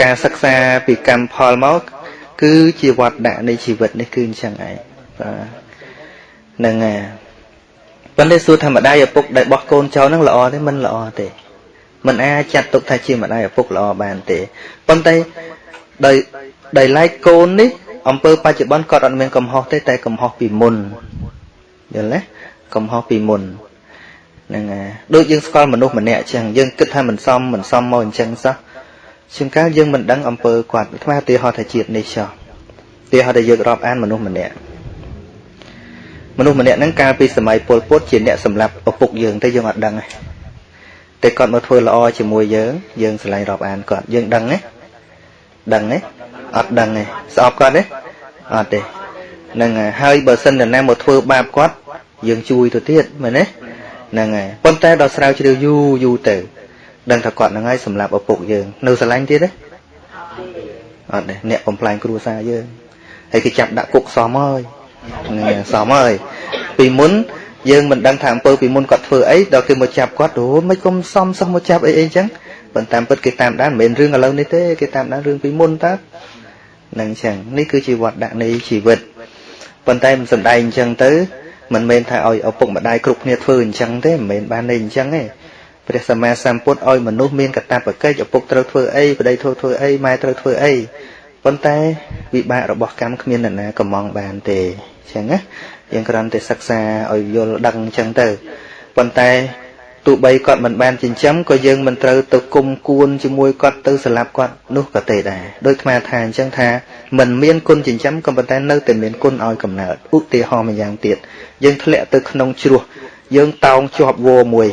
S1: ការសិក្សាពីកម្មផលមកគឺជាវត្តដាក់នៃជីវិតនេះគឺអញ្ចឹងឯងបាទនឹងប៉ុន្តែសួរថាម្ដាយឪពុកដែលបោះកូនចោលហ្នឹងល្អទេមិនល្អទេមិនអាចចាត់ទុកថាជាម្ដាយឪពុកល្អបានទេប៉ុន្តែដោយដោយឡែកកូននេះអំពើបច្ចុប្បន្នគាត់អត់មានកំហុសទេតែកំហុសពីមុនយល់ទេកំហុសពីមុន ហ្នឹងហើយដូចយើងស្គាល់មនុស្សម្នាក់អញ្ចឹងយើងគិតថាមិនសមមិនសមមកអញ្ចឹងសោះជាងកាលយើងមិនដឹងអំពើគាត់ថ្មឧទាហរណ៍ថាជាតិនេះចោះឧទាហរណ៍ដែលយើងរាប់អានមនុស្សម្នាក់មនុស្សម្នាក់ហ្នឹងកាលពីសម័យពលពុតជាអ្នកសម្លាប់ឪពុកយើងតែយើងអត់ដឹងទេតែគាត់មកធ្វើល្អជាមួយយើងយើងឆ្លៃរាប់អានគាត់យើងដឹងទេដឹងទេអត់ដឹងទេស្អប់គាត់ទេអត់ទេហ្នឹងហើយបើសិនតែណាមកធ្វើបាបគាត់យើងជួយទៅទៀតមែនទេ ហ្នឹងហើយប៉ុន្តែដល់ស្រាវជ្រាវយូរយូរទៅដឹងថាគាត់ហ្នឹងហើយសម្រាប់ឪពុកយើង នៅស្រឡាញ់ទៀតទេអត់ទេអ្នកបំផ្លាញគ្រួសារយើងហើយគេចាប់ដាក់គុកសមហើយហ្នឹងសមហើយពីមុនយើងមិនដឹងថាអំពើពីមុនគាត់ធ្វើអីដល់គេមកចាប់គាត់អូមិនគុំសំសោះមកចាប់អីអីចឹងប៉ុន្តែពិតគេតាមដានមិនមែនរឿងឥឡូវនេះទេគេតាមដានរឿងពីមុនតើនឹងចឹងនេះគឺជាវត្តដាក់នៃជីវិតប៉ុន្តែមិនសំដែងអញ្ចឹងទៅ មិនមែនថាឲ្យឪពុកម្ដាយគ្រប់គ្នាធ្វើអញ្ចឹងទេមិនមែនបានន័យអញ្ចឹងទេព្រះសម្មាសម្ពុទ្ធឲ្យមនុស្សមានកតបកិច្ចឪពុកត្រូវធ្វើអីប្តីត្រូវធ្វើអីម៉ែត្រូវធ្វើអីប៉ុន្តែវិបាករបស់កម្មគ្មាននរណាកំងបានទេអញ្ចឹងណាយើងគ្រាន់តែសិក្សាឲ្យយល់ដឹងអញ្ចឹងទៅប៉ុន្តែទោះបីគាត់មិនបានចិញ្ចឹមក៏យើងមិនត្រូវទៅគុំគួនជាមួយគាត់ទៅស្លាប់គាត់នោះក៏ទេដែរដោយអាថាអញ្ចឹងថាមិនមានគុណចិញ្ចឹមក៏ប៉ុន្តែនៅតែមានគុណឲ្យកំណើតឧទាហរណ៍មួយយ៉ាងទៀត យើងធ្លាក់ទៅក្នុងជ្រោះយើងតោងជាប់វោមួយ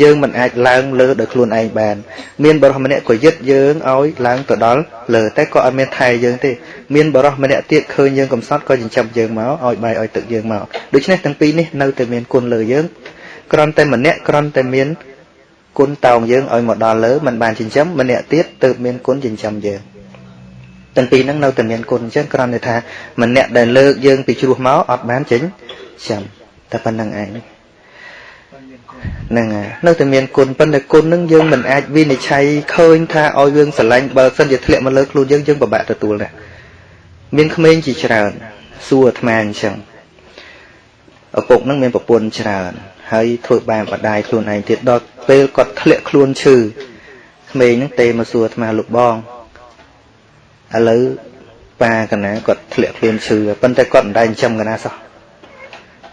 S1: យើងមិនអាចឡើងលើដោយខ្លួនឯងបាន មានបរិសម្នាក់ក៏យឹតយើងឲ្យឡើងទៅដល់លើតែក៏អត់មានថែយើងទេមានបរិសម្នាក់ទៀតឃើញយើងកំសត់ក៏ចិញ្ចឹមយើងមកឲ្យបាយឲ្យទឹកយើងមកដូច្នេះទាំងពីរនេះនៅតែមានគុណលើយើងគ្រាន់តែម្នាក់គ្រាន់តែមានគុណតោងយើងឲ្យមកដល់លើមិនបានចិញ្ចឹមម្នាក់ទៀតទើបមានគុណចិញ្ចឹមយើងទាំងពីរហ្នឹងនៅតែមានគុណអញ្ចឹងគ្រាន់តែថាម្នាក់ដែលលើកយើងពីជ្រោះមកអត់បានចិញ្ចឹមតែប៉ុណ្្នឹងឯងហ្នឹងហើយនៅតែមានគុណប៉ុន្តែគុណហ្នឹងយើងមិនអាចវិនិច្ឆ័យឃើញថាឲ្យយើងស្រឡាញ់បើសិនជាធ្លាក់មកលើខ្លួនយើងយើងពិបាកទទួលដែរមានក្មេងជាច្រើនសួរអាត្មាអញ្ចឹងឪពុកហ្នឹងមានប្រពន្ធច្រើនហហើយធ្វើបាបបដាយខ្លួនឯងទៀតដល់ពេលគាត់ធ្លាក់ខ្លួនឈឺក្មេងហ្នឹងទេមកសួរអាត្មាលោកបងឥឡូវប៉ាកណាគាត់ធ្លាក់ខ្លួនឈឺប៉ុន្តែគាត់មិនដែលចិញ្ចឹមកណាសោះ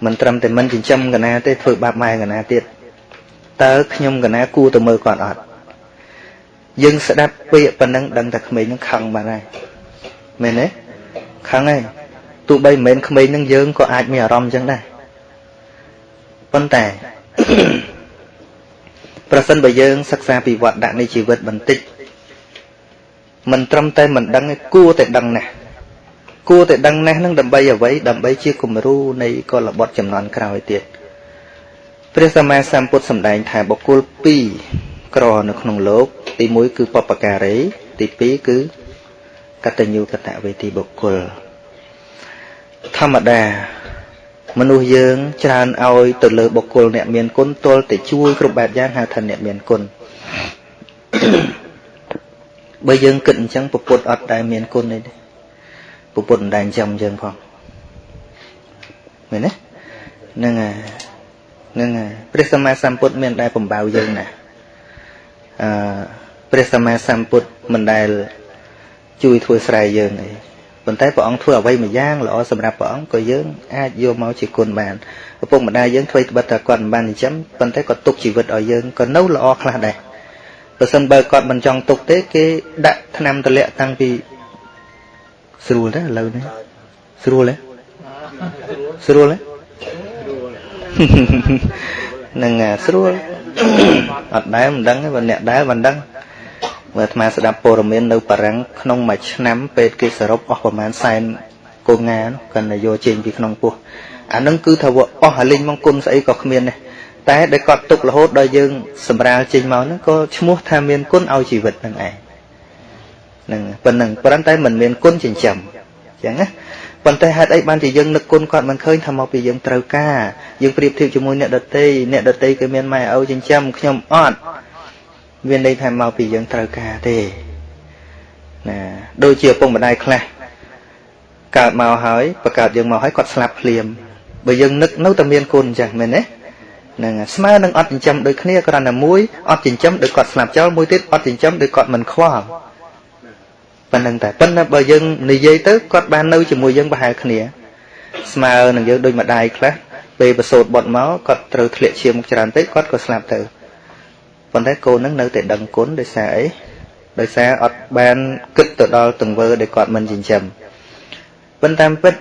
S1: មិនត្រឹមតែមិនចិញ្ចឹមកណាទេធ្វើបាបម៉ែកណាទៀតតើខ្ញុំកណាគួរទៅមើលគាត់អត់យើងស្ដាប់ពាក្យប៉ុណ្ណឹងដឹងតែក្មេងនឹងខឹងបានហើយមែនទេខឹងហើយទោះបីមិនមែនក្មេងនឹងយើងក៏អាចមានអារម្មណ៍អញ្ចឹងដែរប៉ុន្តែប្រសិនបើយើងសិក្សាពីវត្តដាក់នៃជីវិតបន្តិចមិនត្រឹមតែមិនដឹងទេគួរតែដឹងណាស់ គួរតែដឹងណាស់នឹងដើម្បីអ្វីដើម្បីជាគំរូនៃកុលបុត្រចំនួនក្រោយទៀតព្រះសម្មាសម្ពុទ្ធសម្ដែងថាបុគ្គល2ក្រនៅក្នុងលោក ទី1គឺបពការី ទី2គឺកតញ្ញូកតវេទីបុគ្គលធម្មតាមនុស្សយើងច្រើនឲ្យទៅលើបុគ្គលអ្នកមានគុណទល់តែជួយគ្រប់បែបយ៉ាងហៅថាអ្នកមានគុណបើយើងគិតអញ្ចឹងពុទ្ធអត់ដែលមានគុណទេ ពុទ្ធមិនដែលចិញ្ចឹមយើងផងមែនទេហ្នឹងហើយហ្នឹងហើយព្រះសម្មាសម្ពុទ្ធមានដែលបំបៅយើងណាអឺព្រះសម្មាសម្ពុទ្ធមិនដែលជួយធ្វើស្រែយើងទេប៉ុន្តែព្រះអង្គធ្វើអ្វីមួយយ៉ាងល្អសម្រាប់ព្រះអង្គក៏យើងអាចយកមកជាគុណបានឪពុកម្ដាយយើងធ្វើត្បិតតែគាត់មិនបានចិញ្ចឹមប៉ុន្តែគាត់ទុកជីវិតឲ្យយើងក៏នៅល្អខ្លះដែរបើសិនបើគាត់មិនចង់ទុកទេគេដាក់ថ្នាំទម្លាក់តាំងពី ស្រួលទេឥឡូវនេះស្រួលទេស្រួលទេនឹងស្រួលអត់ដែរមិនដឹងទេបើអ្នកដែរមិនដឹងមើលអាត្មាស្ដាប់ព័ត៌មាននៅបារាំងក្នុងមួយឆ្នាំពេទ្យគេសរុបអស់ប្រហែលសែនកូនងាគាត់ទៅយកចេញពីក្នុងពោះអានឹងគឺថាអស់អាលិញមកគុណស្អីក៏គ្មានដែរតែដែលគាត់ទុករហូតដល់យើងសម្រាលចេញមកហ្នឹងក៏ឈ្មោះថាមានគុណឲ្យជីវិតហ្នឹងឯង ហ្នឹងប៉ុណ្ណឹងប៉ុន្តែមិនមានគុណចិញ្ចឹមអញ្ចឹងណាប៉ុន្តែហេតុអីបានជាយើងនឹកគុណគាត់មិនឃើញថាមកពីយើងត្រូវការយើងប្រៀបធៀបជាមួយអ្នកដតីអ្នកដតីគឺមានម៉ែឪចិញ្ចឹមខ្ញុំអត់មានន័យថាមកពីយើងត្រូវការទេណាដូចជាឪពុកម្ដាយខ្លះកើតមកហើយបង្កើតយើងមកហើយគាត់ស្លាប់ភ្លាមបើយើងនឹកនៅតែមានគុណអញ្ចឹងមែនទេនឹងស្មើនឹងអត់ចិញ្ចឹមដូចគ្នាគ្រាន់តែមួយអត់ចិញ្ចឹមដូចគាត់ស្លាប់ចោលមួយទៀតអត់ចិញ្ចឹមដូចគាត់មិនខ្វល់ ប៉ុណ្្នឹងតែប៉ុន្តែបើយើងនិយាយទៅគាត់បាននៅជាមួយយើងប្រហែលគ្នា ស្មើនឹងយើងដូចម្ដាយខ្លះពេលប្រសូតបុតមកគាត់ត្រូវធ្លាក់ឈាមច្រើនពេកគាត់ក៏ស្លាប់ទៅប៉ុន្តែកូននឹងនៅតែដឹងគុណដោយសារអីដោយសារអត់បានគិតទៅដល់ទង្វើដែលគាត់មិនចិញ្ចឹមប៉ុន្តែពិត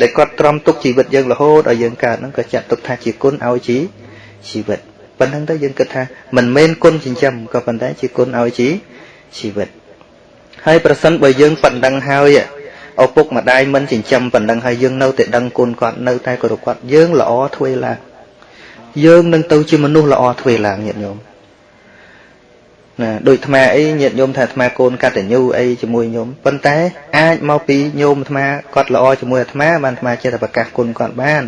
S1: ដែលគាត់ទ្រាំទុកជីវិតយើងរហូតឲ្យយើងកើតហ្នឹងក៏ចាត់ទុកថាជាគុណឲ្យជីជីវិតប៉ុណ្្នឹងទៅយើងគិតថាមិនមែនគុណចិញ្ចឹមក៏ប៉ុន្តែជាគុណឲ្យជីជីវិត ហើយប្រសិនបើយើងប៉ុណ្្នឹងហើយឪពុកម្ដាយមិនចិញ្ចឹមប៉ុណ្្នឹងហើយយើងនៅតែដឹងគុណគាត់នៅតែគោរពគាត់យើងល្អធ្វើឡើងយើងនឹងទៅជាមនុស្សល្អធ្វើឡើងញាតិញោមណាដូចអាត្មាអីញាតិញោមថាអាត្មាកូនកតញ្ញូអីជាមួយញោមប៉ុន្តែអាចមកពីញោមអាត្មាគាត់ល្អជាមួយអាត្មាបានអាត្មាចេះតែប្រកាសគុណគាត់បាន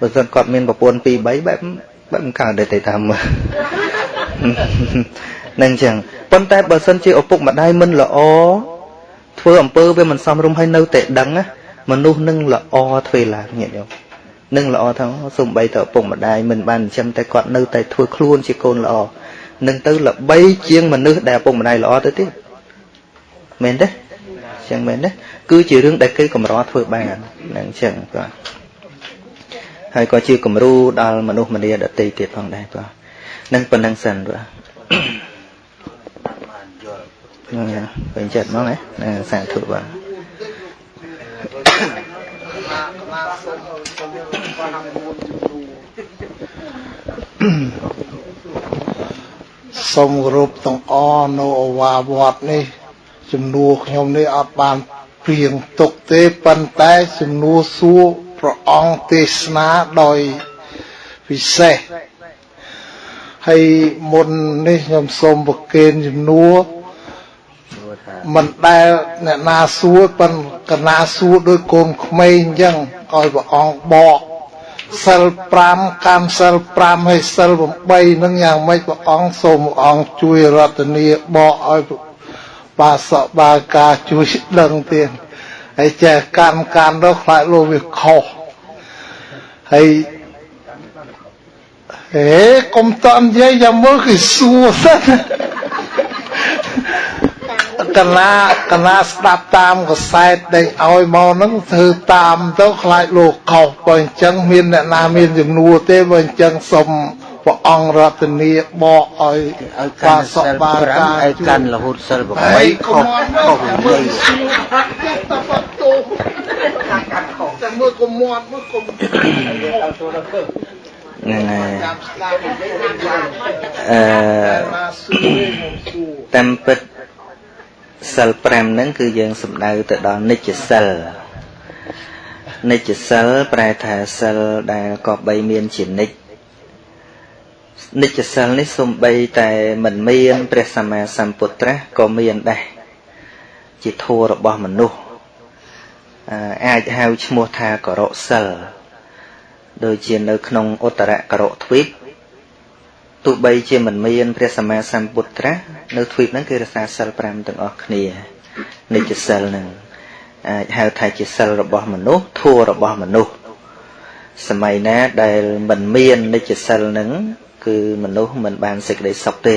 S1: បើសិនគាត់មានប្រពន្ធ2 3បែបបែបមិនកើតទេទៅតាមមើលនឹងចឹង ប៉ុន្តែបើសិនជាឪពុកម្ដាយមិនល្អធ្វើអំពើវាមិនសមរម្យហើយនៅតែដឹងណាមនុស្សនឹងល្អធ្វើឡើងញាតិញោមនឹងល្អថាសំបីតឪពុកម្ដាយមិនបានចិញ្ចឹមតែគាត់នៅតែធ្វើខ្លួនជាកូនល្អនឹងទៅល្បីជាងមនុស្សដែលឪពុកម្ដាយល្អទៅទៀតមែនទេចឹងមែនទេគឺជារឿងដែលគេកម្រធ្វើបានហ្នឹងចឹងបាទហើយក៏ជាគំរូដល់មនុស្សម្នាដទៃទៀតផងដែរបាទនឹងប៉ុណ្្នឹងសិនបាទហ្នឹង ពេញចិត្តហ្មងណាសាធុបាទ
S2: សូមគោរពទាំងអនៅអវាវត្តនេះជំនួសខ្ញុំនេះអត់បានព្រៀងទុកទេប៉ុន្តែជំនួសសួរព្រះអង្គទេសនាដោយពិសេសហើយមុននេះខ្ញុំសូមប្រគេនជំនួស មិនដែលអ្នកណាសួរប៉ុនកណាសួរដោយកូនក្មេងអញ្ចឹងឲ្យព្រះអង្គបកសិល5កម្មសិល5ហើយសិល8នឹងយ៉ាងម៉េចព្រះអង្គសូមព្រះអង្គជួយរតនីបកឲ្យបាសកបាកាជួយដឹងទៀតហើយចេះកម្មកម្មទៅខ្លាចលោកវាខុសហើយហេកុំតន់និយាយយ៉ាងមើលគឺសួរសិន កណាកណាស្ដាប់តាមកសែតដែលឲ្យមកហ្នឹងធ្វើតាមទៅខ្លាចលោកខុសបើអញ្ចឹងមានអ្នកណាមានជំនួទេបើអញ្ចឹងសុំព្រះអង្គរតនីបកឲ្យ
S3: ឲ្យកាន់សិល5ឲ្យកាន់រហូតសិល8ខុសខុសនិយាយ
S2: តែមើលកុំមាត់មើលកុំ
S1: ហ្នឹងហើយ
S2: តាមស្ដាប់និយាយយ៉ាង
S1: អឺ
S2: ណាសួរខ្ញុំសួរ
S1: តាមពិត សិល5ហ្នឹងគឺយើងសំដៅទៅដល់និច្ចសិលនិច្ចសិលប្រែថាសិលដែលក៏បីមានជានិច្ចនិច្ចសិលនេះសំបីតែមិនមានព្រះសម្មាសម្ពុទ្ធៈក៏មានដែរជាធម៌របស់មនុស្សអឺអាចហៅឈ្មោះថាករកសិលដូចជានៅក្នុងឧត្តរករកទ្វីប ទោះបីជាមិនមានព្រះសម្មាសម្ពុទ្ធៈនៅទ្វីបហ្នឹងគេរក្សាសិល5ទាំងអស់គ្នានិច្ចសិលហ្នឹងអាចហៅថាជាសិលរបស់មនុស្សធัวរបស់មនុស្សសម័យណាដែលមិនមាននិច្ចសិលហ្នឹងគឺមនុស្សមិនបានសេចក្តីសុខទេ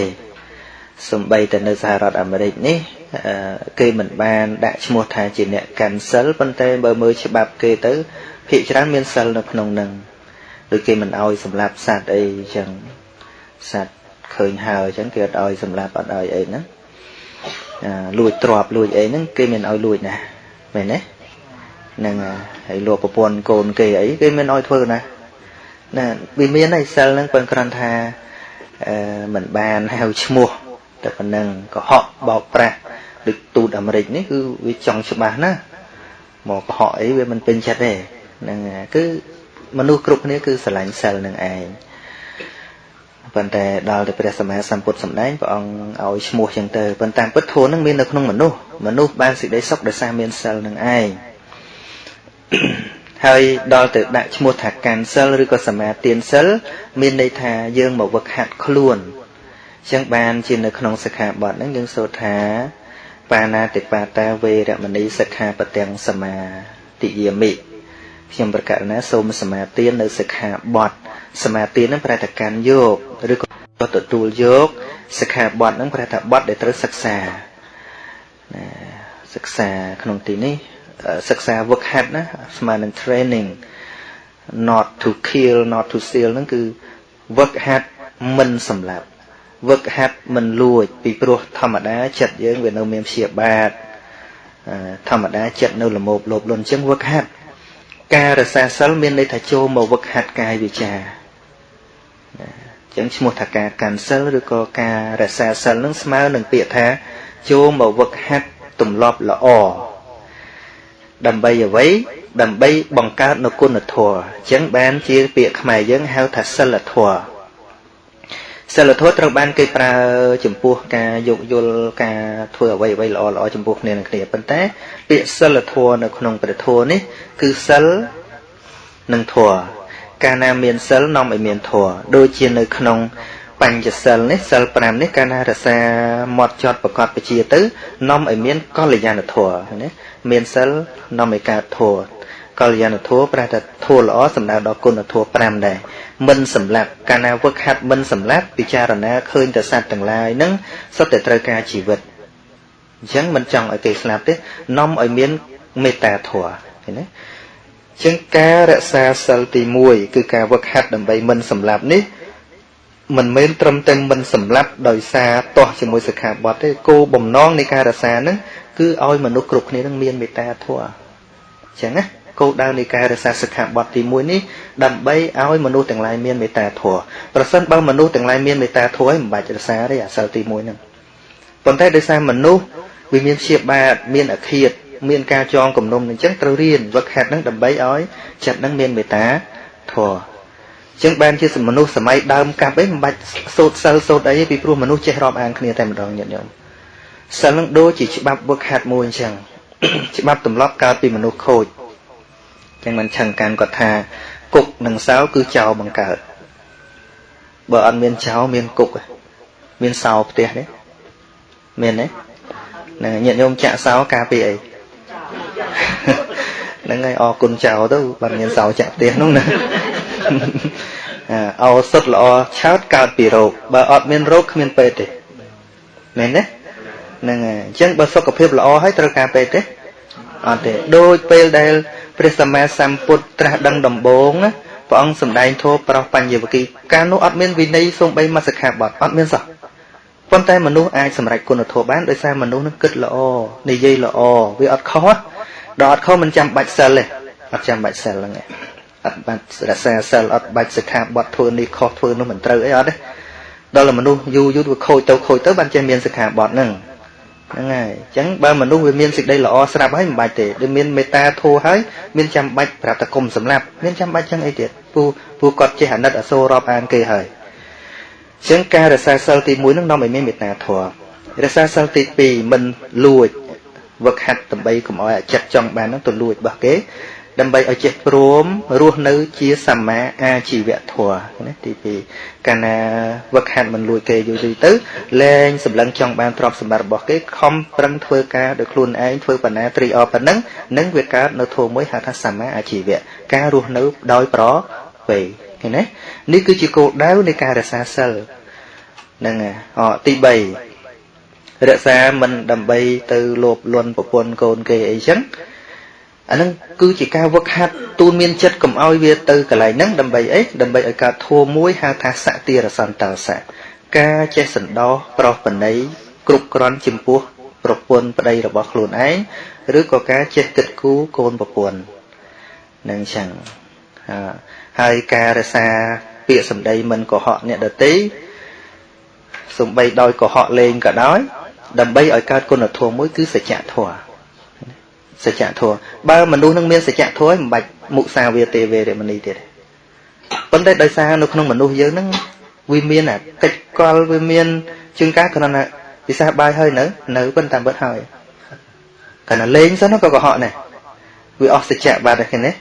S1: សំបីតែនៅសហរដ្ឋអាមេរិកនេះអឺគេមិនបានដាក់ឈ្មោះថាជាអ្នកកាន់សិលប៉ុន្តែបើមើលច្បាប់គេទៅភាគច្រើនមានសិលនៅក្នុងហ្នឹងដូចគេមិនអោយសម្លាប់សត្វអីអញ្ចឹង សត្វឃើញហើយអញ្ចឹងគេអត់ឲ្យសម្លាប់អត់ឲ្យអីហ្នឹងអាលួចទ្រព្យលួចអីហ្នឹងគេមិនឲ្យលួចណាមែនទេហ្នឹងហើយលួចប្រពន្ធកូនគេអីគេមិនឲ្យធ្វើណាណាវាមានហើយសិលហ្នឹងប៉ុន្តែគ្រាន់ថាអឺមិនបានហៅឈ្មោះតែប៉ុណ្ណឹងកុហកបោកប្រាស់ដូចទូតអាមេរិកនេះគឺវាចង់ច្បាស់ណាមកកុហកអីវាមិនពេញចិត្តទេហ្នឹងហើយគឺមនុស្សគ្រប់គ្នាគឺស្រឡាញ់សិលនឹងឯង ប៉ុន្តែដល់ទៅព្រះសម្មាសម្ពុទ្ធសម្ដែងព្រះអង្គឲ្យឈ្មោះចឹងទៅប៉ុន្តែពិតធម៌នឹងមាននៅក្នុងមនុស្សមនុស្សបានសេចក្តីសុខដោយសារមានសិលនឹងឯងហើយដល់ទៅដាក់ឈ្មោះថាកាន់សិលឬក៏សមាទានសិលមានន័យថាយើងមកវឹកហាត់ខ្លួនចឹងបានជានៅក្នុងសិក្ខាបទហ្នឹងយើងសូត្រថា បាណាតិបាតាវេរមណីសិក្ខាបទាំងសមាទិយាមិ ខ្ញុំប្រកាសណាសូមសមាទាននៅសិក្ខាបទសមាទានហ្នឹងប្រែថាកាន់យកឬក៏ទទួលយកសិក្ខាបទហ្នឹងប្រែថាបទដែលត្រូវសិក្សាណាសិក្សាក្នុងទីនេះសិក្សាវឹកហាត់ណាស្មើនឹង training not to kill not to steal ហ្នឹងគឺវឹកហាត់មិនសម្លាប់វឹកហាត់មិនលួច ពីព្រោះធម្មតាចិត្តយើងវានៅមានព្យាបាទធម្មតាចិត្តនៅលមោបលោភលន់អញ្ចឹងវឹកហាត់ ការរសាសិលមានន័យថាចូលមកវឹកហាត់កាយវាចាអញ្ចឹងឈ្មោះថាការកាន់សិលឬក៏ការរសាសិលនឹងស្មើនឹងពាក្យថាចូលមកវឹកហាត់ទម្លាប់ល្អដើម្បីអ្វីដើម្បីបង្កើតនូវគុណធម៌អញ្ចឹងបានជាពាក្យខ្មែរយើងហៅថាសិលធម៌ សិលធម៌ត្រូវបានគេប្រើចំពោះការយោគយល់ការធ្វើអ្វីអ្វីល្អល្អចំពោះគ្នានឹងគ្នាប៉ុន្តែ ពាក្យសិលធម៌នៅក្នុងព្រះធម៌នេះ គឺសិលនិងធម៌កាលណាមានសិលនាំឲ្យមានធម៌ដូចជានៅក្នុងបញ្ចសិលនេះសិល5នេះកាលណារសាមាត់ចត់ប្រកបពជាទៅនាំឲ្យមានកល្យាណធម៌ណាមានសិលនាំឲ្យកើតធម៌កល្យាណធម៌ប្រែថាធម៌ល្អសំដៅដល់គុណធម៌5ដែរ មិនសម្លាប់កាលណាវឹកហាត់មិនសម្លាប់ពិចារណាឃើញតែសត្វទាំងឡាយហ្នឹងសុទ្ធតែត្រូវការជីវិតអញ្ចឹងមិនចង់ឲ្យគេស្លាប់ទេនាំឲ្យមានមេត្តាធម៌ឃើញទេចឹងការរក្សាសិលទី1គឺការវឹកហាត់ដើម្បីមិនសម្លាប់នេះមិនមែនត្រឹមតែមិនសម្លាប់ដោយសារទាស់ជាមួយសិក្ខាបទទេគោលបំណងនៃការរក្សាហ្នឹងគឺឲ្យមនុស្សគ្រប់គ្នានឹងមានមេត្តាធម៌អញ្ចឹងណា គោលដៅនៃការរក្សាសិក្ខាបទទី1នេះដើម្បីឲ្យមនុស្សទាំងឡាយមានមេត្តាធម៌ប្រសិនបើមនុស្សទាំងឡាយមានមេត្តាធម៌ហើយមិនបាច់រក្សាទេអាសិលទី1ហ្នឹងប៉ុន្តែដោយសារមនុស្សវាមានព្យាបាទមានអឃាតមានការចងគំនុំអញ្ចឹងត្រូវរៀនវឹកហាត់ហ្នឹងដើម្បីឲ្យចិត្តហ្នឹងមានមេត្តាធម៌ចឹងបានជាមនុស្សសម័យដើមកាប់អីមិនបាច់សូត្រសិលសូត្រអីពីព្រោះមនុស្សចេះរាប់អានគ្នាតែម្ដងញាតិញោមសិលនឹងដូចជាច្បាប់វឹកហាត់មួយអញ្ចឹងច្បាប់ទម្លាប់កើតពីមនុស្សខូច ចឹងមិនឆឹងកាន់គាត់ថាគុកនិងសោគឺចោលបង្កើតបើអត់មានចោលមានគុកមានសោផ្ទះទេមានទេហ្នឹងញាតិញោមចាក់សោការពីអីហ្នឹងហើយអរគុណចោលទៅបើមានសោចាក់ផ្ទះនោះណាឱសថល្អឆោតកើតពីរោគបើអត់មានរោគគ្មានពេទ្យទេមែនទេហ្នឹងហើយអញ្ចឹងបើសុខភាពល្អហើយត្រូវការពេទ្យទេ អត់ទេដូចពេលដែលព្រះសម្មាសម្ពុទ្ធត្រាស់ដឹងដំបូងណាព្រះអង្គសម្ដែងធម៌ប្រោសបញ្ញវគិកាលនោះអត់មានវិន័យសូម្បីមកសិក្ខាបទអត់មានសោះប៉ុន្តែមនុស្សអាចសម្រេចគុណធម៌បានដោយសារមនុស្សនឹងគិតល្អនិយាយល្អវាអត់ខុសដល់អត់ខុសមិនចាំបាច់សិលទេអត់ចាំបាច់សិលហ្នឹងឯងអត់បាច់រក្សាសិលអត់បាច់សិក្ខាបទធ្វើនេះខុសធ្វើនោះមិនត្រូវអីអត់ទេដល់មនុស្សយូរយូរវាខូចទៅខូចទៅបានចេះមានសិក្ខាបទហ្នឹង ហ្នឹងហើយអញ្ចឹងបើមនុស្សវាមានសេចក្តីល្អស្រាប់ហើយមិនបាច់ទេដូចមានមេត្តាធម៌ហើយមានចាំបាច់ប្រាប់តែគុំសម្លាប់មានចាំបាច់ចឹងអីទៀតពូពូគាត់ចេះអាណិតអសូររាប់អានគេហើយអញ្ចឹងការរក្សាសិលទី1នឹងនាំឲ្យមានមេត្តាធម៌រក្សាសិលទី2មិនលួចវឹកហាត់ដើម្បីកុំឲ្យអាចិត្តចង់បាននឹងទៅលួចរបស់គេ ដើម្បីឲ្យចេះព្រមរស់នៅជាសម្មាអាជីវធម៌ណាទី2កាលណាវឹកហាត់មិនលួចគេយូរយូរទៅលែងសម្លឹងចង់បានទ្រព្យសម្បត្តិរបស់គេខំប្រឹងធ្វើការដោយខ្លួនឯងធ្វើបណ្ណាត្រីអប៉ុណ្ណឹងនឹងវាកើតនៅធម៌មួយហៅថាសម្មាអាជីវៈការរស់នៅដោយប្រវេឃើញទេនេះគឺជាគោលដៅនៃការរក្សាសិលហ្នឹងអទី3រក្សាមិនដើម្បីទៅលោភលន់ប្រពន្ធកូនគេអីចឹង អានឹងគឺជាការវឹកហាត់ទូនមានចិត្តកុំឲ្យវាទៅកន្លែងហ្នឹងដើម្បីអីដើម្បីឲ្យកើតធัวមួយហៅថាសតិរសន្តោសៈការចេះសន្តោសប្រោសបណីគ្រប់គ្រាន់ចំពោះប្រពន្ធប្តីរបស់ខ្លួនឯងឬក៏ការចេះគិតគូរកូនប្រពន្ធនឹងចឹងហើយការរសាពាក្យសម្ដីមិនកុហកអ្នកដតីសំបីដោយកុហកលេងក៏ដោយដើម្បីឲ្យកើតគុណធម៌មួយគឺសច្ចធម៌ សច្ចធម៌បើមនុស្សនឹងមានសច្ចធម៌មិនបាច់មុសាវាទេវេរមណីទៀតប៉ុន្តែដោយសារនៅក្នុងមនុស្សយើងហ្នឹងវាមានអាកិច្ចកលវាមានជាងការគ្រាន់តែពិសាបាយហើយនៅនៅប៉ុន្តែបិទហើយគ្រាន់តែលេងសិនក៏កុហកដែរវាអស់សច្ចៈបាត់ហ្នឹងណា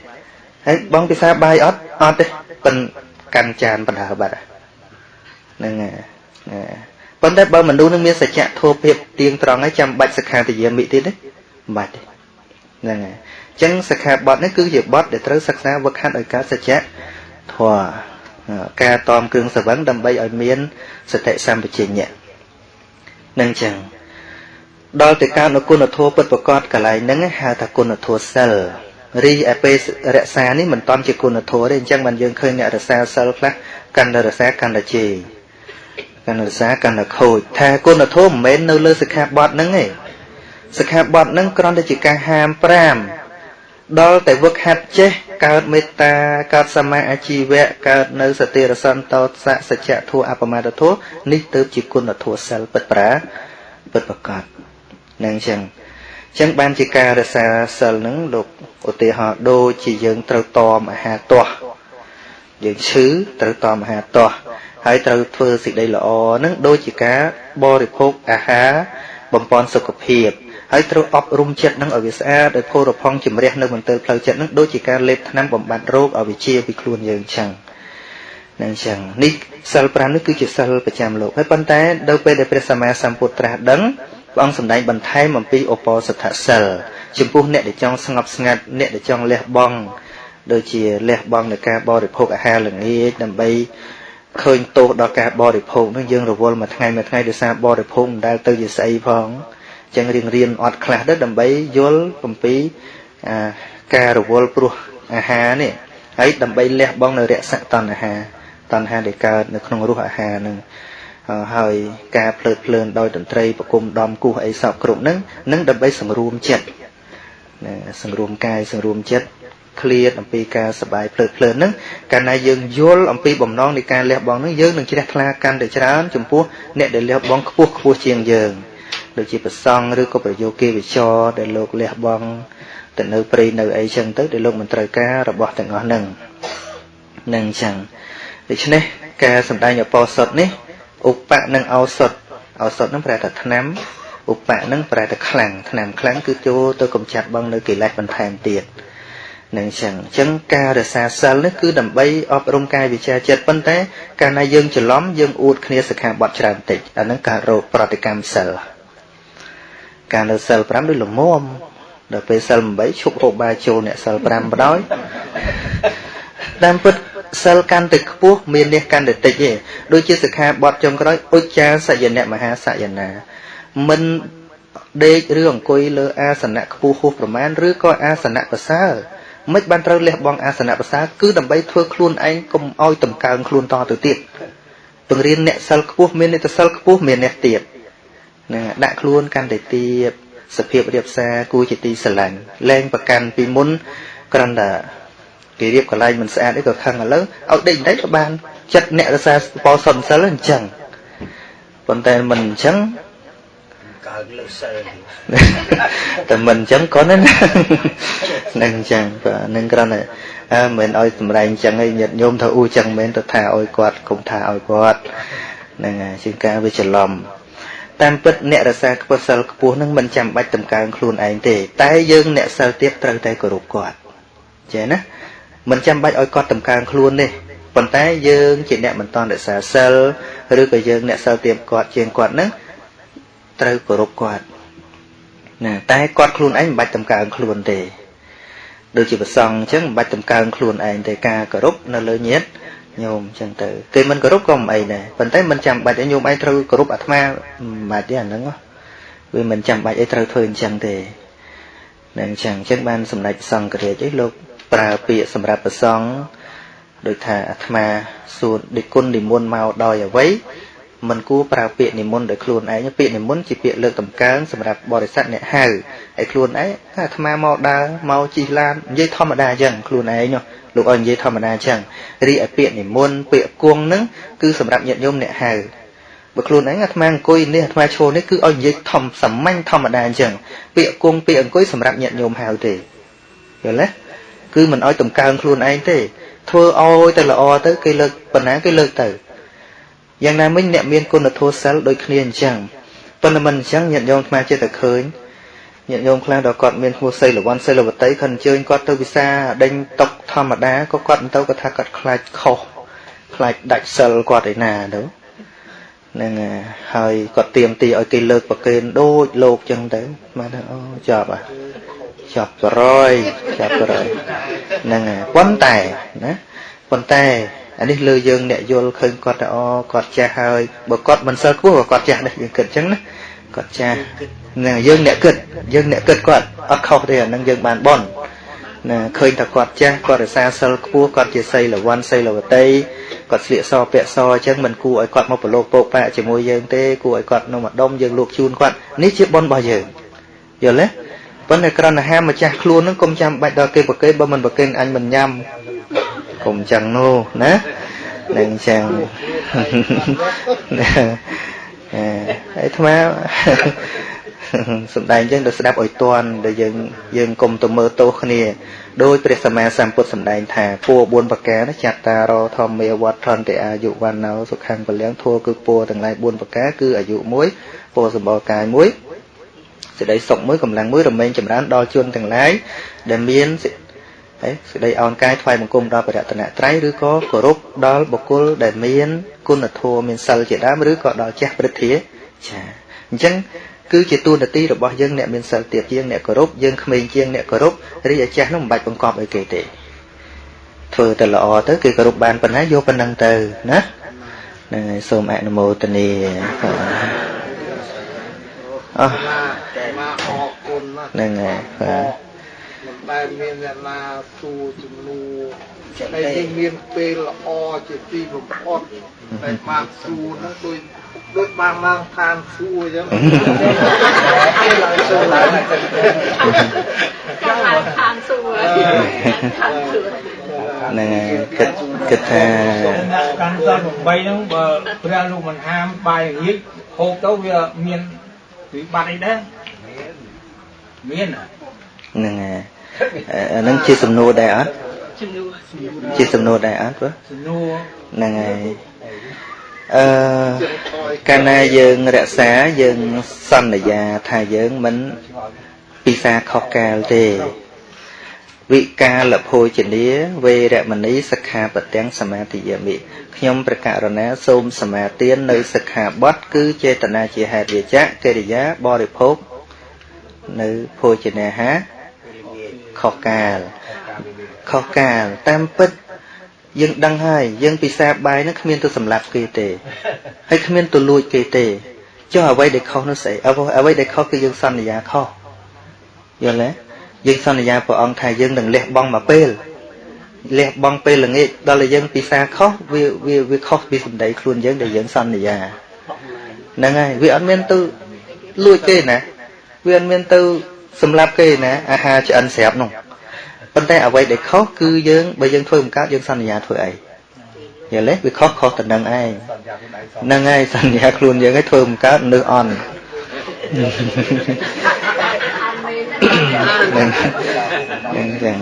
S1: ហើយបងពិសាបាយអត់អត់ទេប៉ុនកាន់ចានបណ្ដើបាត់ហ្នឹងហើយប៉ុន្តែបើមនុស្សនឹងមានសច្ចៈធម៌ភាពទៀងត្រង់ហើយចាំបាច់សិក្ខាទយាមិទៀតទេមិនបាច់ទេ ហ្នឹងហើយអញ្ចឹងសិក្ខាបទនេះគឺជាបទដែលត្រូវសិក្សាវឹកហាត់ឲ្យកើតសច្ចៈធម៌ការតមគ្រឿងសវឹងដើម្បីឲ្យមានសតិសម្បជញ្ញៈនឹងអញ្ចឹងដល់ទៅការនៅគុណធម៌ពិតប្រកបកន្លែងហ្នឹងហៅថាគុណធម៌សិលរីឯពេលរក្សានេះមិនតាន់ជាគុណធម៌ទេអញ្ចឹងបានយើងឃើញអ្នករក្សាសិលខ្លះកាន់តែរក្សាកាន់តែជេរកាន់តែរក្សាកាន់តែខូចថាគុណធម៌មិនមែននៅលើសិក្ខាបទហ្នឹងទេ សិក្ខាបទហ្នឹងគ្រាន់តែជាការហាម5ដល់តែវឹកហាត់ចេះកើតមេត្តាកើតសមាអាជីវៈកើតនៅសតិរសន្តោសៈសច្ចធัวអបមាទធัวនេះទៅជាគុណធัวសិលពិតប្រាពិតប្រកបនឹងអញ្ចឹងអញ្ចឹងបានជាការរសាសិលហ្នឹងលោកឧទាហរណ៍ដូចជាយើងត្រូវតមអាហារទាស់យើងឈឺត្រូវតមអាហារទាស់ហើយត្រូវធ្វើសេចក្តីល្អហ្នឹងដូចជាការបរិភោគអាហារបំពន់សុខភាព ហើយត្រូវអប់រំចិត្តនឹងឲ្យវាស្អាតដោយភោរផង់ជំរះនៅមន្ទិលផ្លូវចិត្តនឹងដូចជាការលេបថ្នាំបំបត្តិរោគឲ្យវាជាពីខ្លួនយើងចឹងនឹងចឹងនេះសិល5នេះគឺជាសិលប្រចាំលោកហើយប៉ុន្តែដល់ពេលដែលព្រះសម្មាសម្ពុទ្ធត្រាស់ដឹងព្រះអង្គសម្ដែងបន្ថែមអំពីឧបោសថសិលចំពោះអ្នកដែលចង់ស្ងប់ស្ងាត់អ្នកដែលចង់លះបង់ដូចជាលះបង់នៃការបរិភោគអាហារល្ងាចដើម្បីឃើញទោសដល់ការបរិភោគនឹងយើងរវល់មួយថ្ងៃមួយថ្ងៃដោយសារបរិភោគមិនដែលទៅជាស្អីផង ចឹងរៀងរៀនអត់ខ្លះទៅដើម្បីយល់អំពីការរវល់ព្រោះអាហារនេះហើយដើម្បីលះបង់នៅរស័កតណ្ហាតណ្ហាដែលកើតនៅក្នុងរសអាហារនឹងហើយការភ្លើតភ្លើនដោយតន្ត្រីប្រគំដំគោះអីសពគ្រប់ហ្នឹងនឹងដើម្បីសង្រួមចិត្តណាសង្រួមកាយសង្រួមចិត្តឃ្លាតអំពីការសបាយភ្លើតភ្លើនហ្នឹងកាលណាយើងយល់អំពីបំណងនៃការលះបង់ហ្នឹងយើងនឹងជ្រះថ្លាកាន់តែច្រើនចំពោះអ្នកដែលលះបង់ខ្ពស់ខ្ពស់ជាងយើង ដូចជាប្រសង់ឬក៏ប្រយោគគេវិចរដែលលោកលះបង់ទៅនៅព្រៃនៅអីចឹងទៅដែលលោកមិនត្រូវការរបស់ទាំងអស់ហ្នឹងនឹងចឹងដូច្នេះការសម្ដែងអបោសុតនេះឧបៈនិងឱសុតឱសុតហ្នឹងប្រែថាថ្នាំឧបៈហ្នឹងប្រែថាខ្លាំងថ្នាំខ្លាំងគឺចូលទៅកម្ចាត់បងនៅកិលេសបន្ថែមទៀតនឹងចឹងអញ្ចឹងការរសាសិលនេះគឺដើម្បីអប់រំកាយវិជាចិត្តប៉ុន្តែកាលណាយើងច្រឡំយើងអួតគ្នាសិក្ខាបទច្រើនតិចអាហ្នឹងការរោគប្រតិកម្មសិល ការនៅសិល5ដូចលមមដល់ពេលសិល8ឈប់ហូបបាយចូលអ្នកសិល5បដ ாய் តាមពិតសិលកាន់តែខ្ពស់មាននេះកាន់តែតិចទេដូចជាសិក្ខាបទចុងក្រោយឧច្ចាសយនៈមហាសយនាមិនដេកឬអង្គុយលើអាសនៈខ្ពស់ហួសប្រមាណឬក៏អាសនៈប្រសើរមិនបានត្រូវលះបង់អាសនៈប្រសើរគឺដើម្បីធ្វើខ្លួនឯងកុំឲ្យតម្កើងខ្លួនតទៅទៀតបង្រៀនអ្នកសិលខ្ពស់មានអ្នកសិលខ្ពស់មានអ្នកទៀត ណាដាក់ខ្លួនកាន់តែទៀតសភាពរៀបសារគួរជាទីស្រឡាញ់លែងប្រកាន់ពីមុនគ្រាន់តែគេរៀបកន្លែងមិនស្អាតអីក៏ខឹងឥឡូវឲ្យដេកដេកក៏បានចិត្តអ្នករសាបោសុនសិលអញ្ចឹងប៉ុន្តែមិនអញ្ចឹង
S3: កើលើសិល
S1: តែមិនអញ្ចឹងក៏ណានឹងអញ្ចឹងបាទនឹងគ្រាន់តែអើមិនឲ្យសម្រែងអញ្ចឹងឯងញាតញោមថាអ៊ូអញ្ចឹងមិនទៅថាឲ្យគាត់គុំថាឲ្យគាត់ហ្នឹងហើយជាងការវាច្រឡំ តាមពិតអ្នករសាខ្ពស់សិលខ្ពស់នឹងមិនចាំបាច់តម្កើងខ្លួនឯងទេ តែយើងអ្នកសិលទៀតត្រូវតែគោរពគាត់ចេះណាមិនចាំបាច់ឲ្យគាត់តម្កើងខ្លួនទេប៉ុន្តែយើងជាអ្នកមិនតន់រក្សាសិលឬក៏យើងអ្នកសិលទៀបគាត់ជាងគាត់នឹងត្រូវគោរពគាត់ណាតែគាត់ខ្លួនឯងមិនបាច់តម្កើងខ្លួនទេដូចជាប្រសងអញ្ចឹងមិនបាច់តម្កើងខ្លួនឯងទេការគោរពនៅលើញាតិ ញោមអញ្ចឹងទៅគេមិនគោរពក៏មិនអីដែរប៉ុន្តែមិនចាំបាច់ឲ្យញោមឯងត្រូវគោរពអាត្មាមិនបាច់ទេអាហ្នឹងវាមិនចាំបាច់ឲ្យត្រូវធ្វើអញ្ចឹងទេនឹងអញ្ចឹងអញ្ចឹងបានសម្ដេចសង្ឃរាជឯងលោកប្រើពាក្យសម្រាប់ប្រសងដូចថាអាត្មាសួរដឹកគុណនិមន្តមកដោយអ្វីមិនគួរប្រើពាក្យនិមន្តដោយខ្លួនឯងពាក្យនិមន្តជាពាក្យលើកតម្កើងសម្រាប់បរិស័ទអ្នកហៅហើយខ្លួនឯងអាត្មាមកដើរមកជិះឡាននិយាយធម្មតាអញ្ចឹងខ្លួនឯង លោកឲ្យនិយាយធម្មតាអញ្ចឹងរីឯពាក្យនិមន្តពាក្យគង់ហ្នឹងគឺសម្រាប់ញាតិញោមអ្នកហៅបើខ្លួនឯងអាត្មាអង្គុយនេះអាត្មាឈរនេះគឺឲ្យនិយាយធម្មសាមញ្ញធម្មតាអញ្ចឹងពាក្យគង់ពាក្យអង្គុយសម្រាប់ញាតិញោមហៅទេយល់ទេគឺមិនឲ្យតម្កើងខ្លួនឯងទេ ធ្វើឲ្យទៅល្អទៅគេលើកបណ្ណាគេលើកទៅយ៉ាងណាមិញអ្នកមានគុណធម៌សិលដូចគ្នាអញ្ចឹងប៉ុន្តែមិនអញ្ចឹងញាតិញោមខ្មែរចេះតែឃើញ ញាតិញោមខ្លះដល់គាត់មានឈ្មោះសីលវ័នសីលវតីគាត់អញ្ជើញគាត់ទៅវិសាដេញតុកធម្មតាក៏គាត់ទៅគាត់ថាគាត់ខ្លាចខុសខ្លាចដាច់សិលគាត់ឯណាទៅហ្នឹងហើយគាត់ទៀមទីឲ្យគេលើកប្រកេនដូចលោកចឹងទៅមកថាអូចប់អាចាប់ប្រយចាប់ប្រយហ្នឹងហើយប៉ុន្តែណាប៉ុន្តែអានេះលើយើងអ្នកយល់ឃើញគាត់ទៅអគាត់ចាស់ហើយបើគាត់មិនសិលខ្ពស់ក៏គាត់ចាស់ដែរយើងគិតអញ្ចឹងណា គាត់ចាស់ហ្នឹងយើងអ្នកគិតយើងអ្នកគិតគាត់អត់ខុសទេអានឹងយើងបានបន់ណាឃើញថាគាត់ចាស់គាត់រសាសិលខ្ពស់គាត់ជាសីលវ័នសីលវតីគាត់ស្លៀកសពាក់សអញ្ចឹងមិនគួរឲ្យគាត់មកប្រឡូកពោកប៉ាជាមួយយើងទេគួរឲ្យគាត់នៅម្ដុំយើងលូកជូនគាត់នេះជាបន់របស់យើងយល់ទេប៉ុន្តែក្រណហាម្ចាស់ខ្លួននឹងកុំចាំបាច់ដល់គេប្រកេបើមិនប្រកេអញមិនញ៉ាំកុំចឹងនោះណានឹងចឹង អឺអាត្មាសំដែងចឹងទៅស្ដាប់ឲ្យតន់ដែលយើងយើងកុំទៅមើលទោសគ្នាដោយព្រះសម្មាសម្ពុទ្ធសម្ដែងថាពួរ4ប្រការចាត់តារធម្មាវត្តថន្តិអាយុវណ្ណោសុខੰពលំធัวគឺពួរទាំងឡាយ4ប្រការគឺអាយុ1ពួរសម្បល់កាយ1សេចក្តីសុខមួយកម្លាំងមួយរមែងចម្រើនដល់ជនទាំងឡាយដែលមាន ហើយសេចក្តីអោនកាយថ្វាយបង្គំដល់បរតនត្រ័យឬក៏គោរពដល់បុគ្គលដែលមានគុណធម៌មានសិលជាដើមឬក៏ដល់ចាស់ព្រឹទ្ធាចាអញ្ចឹងគឺជាទួនាទីរបស់យើងអ្នកមានសិលទៀតជាងអ្នកគោរពយើងក្មេងជាងអ្នកគោរពរីឯចាស់នោះមិនបាច់បង្កប់ឲ្យគេទេធ្វើទៅល្អទៅគេគោរពបានប៉ុណ្ណាយកប៉ុណ្ណឹងទៅណាហ្នឹងហើយសូមអនុមោទនាអស់
S4: មកអរគុណណាស់
S1: ហ្នឹងហើយបាទ
S4: មិន ដែលមានអ្នកណាសួរជំនួហើយគេមានពេលល្អជាទីបំផុតតែបានសួរនោះដូចដូចបានឡើងឋានសួរអញ្ចឹងគេឡើងសួរឡើង
S5: ចាំឡើងឋានសួរឋានសួរ
S1: ហ្នឹងហើយគិតគិតថា
S2: កាន់សល់8ហ្នឹងបើព្រះលោកមិនហាមបាយល្ងាចហូបទៅវាមានវិបត្តិអីដែរមាន
S1: ហ្នឹងហើយ អានឹងជាសំណួរដែរអត់ជាសំណួរដែរអត់បង
S2: សំណួរ
S1: ហ្នឹងហើយអឺកាលណាយើងរក្សាយើងសន្យាថាយើងមិនពិសាខុសកាលទេវិកាលភោជនាវេរមណីសិក្ខាបទាំងសមាទិយាមិខ្ញុំប្រកាសណាសូមសមាទាននៅសិក្ខាបទគឺចេតនាជាហេតុវាចៈកិរិយាបរិភោគនៅភោជនាហា ខុសកាលខុសកាលតាមពិតយើងដឹងហើយយើងពិសាបាយហ្នឹងគ្មានទៅសម្លាប់គេទេហើយគ្មានទៅលួចគេទេចុះអ្វីដែលខុសនោះស្អីអ្វីដែលខុសគឺយើងសន្យាខុសយល់ទេយើងសន្យាព្រះអង្គថាយើងនឹងលះបង់មកពេលលះបង់ពេលល្ងាចដល់តែយើងពិសាខុសវាវាវាខុសពីសម្ដីខ្លួនយើងដែលយើងសន្យាហ្នឹងហើយវាអត់មានទៅលួចគេណាវាអត់មានទៅ សម្លាប់គេណាអាហារឆ្អិនស្រាប់នោះប៉ុន្តែអ្វីដែលខុសគឺយើងបើយើងធ្វើបង្កើតយើងសន្យាធ្វើអីយល់ទេវាខុសខុសទៅនឹងឯងហ្នឹងហើយសន្យាខ្លួនយើងឲ្យធ្វើបង្កើតនឹកអន់ហ្នឹងហ្នឹងចឹង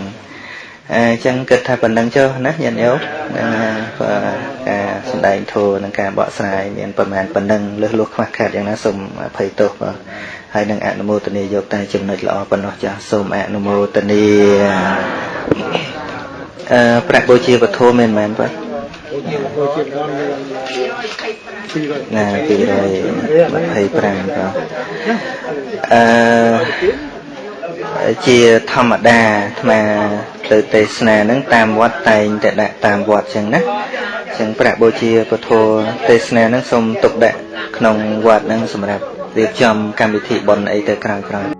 S1: អញ្ចឹងគិតថាប៉ុណ្្នឹងចុះណាញាតិញោមនឹងការសំដែងធម៌និងការបកស្រាយមានប្រមាណប៉ុណ្្នឹងលើសលួសខ្វះខាតយ៉ាងណាសូមអភ័យទោសបាទ ហើយនឹងអនុមោទនាយកតែចំណុចល្អប៉ុណ្ណោះចាស់សូមអនុមោទនាអឺប្រាក់បូជាវត្ថុមែនមែនបាទណា225បាទអឺជាធម្មតាអាត្មាទៅទេសនាហ្នឹងតាមវត្តតែងតែដាក់តាមវត្តចឹងណាចឹងប្រាក់បូជាពធទេសនាហ្នឹងសូមទុកដាក់ក្នុងវត្តហ្នឹងសម្រាប់ រៀបចំកម្មវិធីបុណ្យអីទៅក្រោយៗ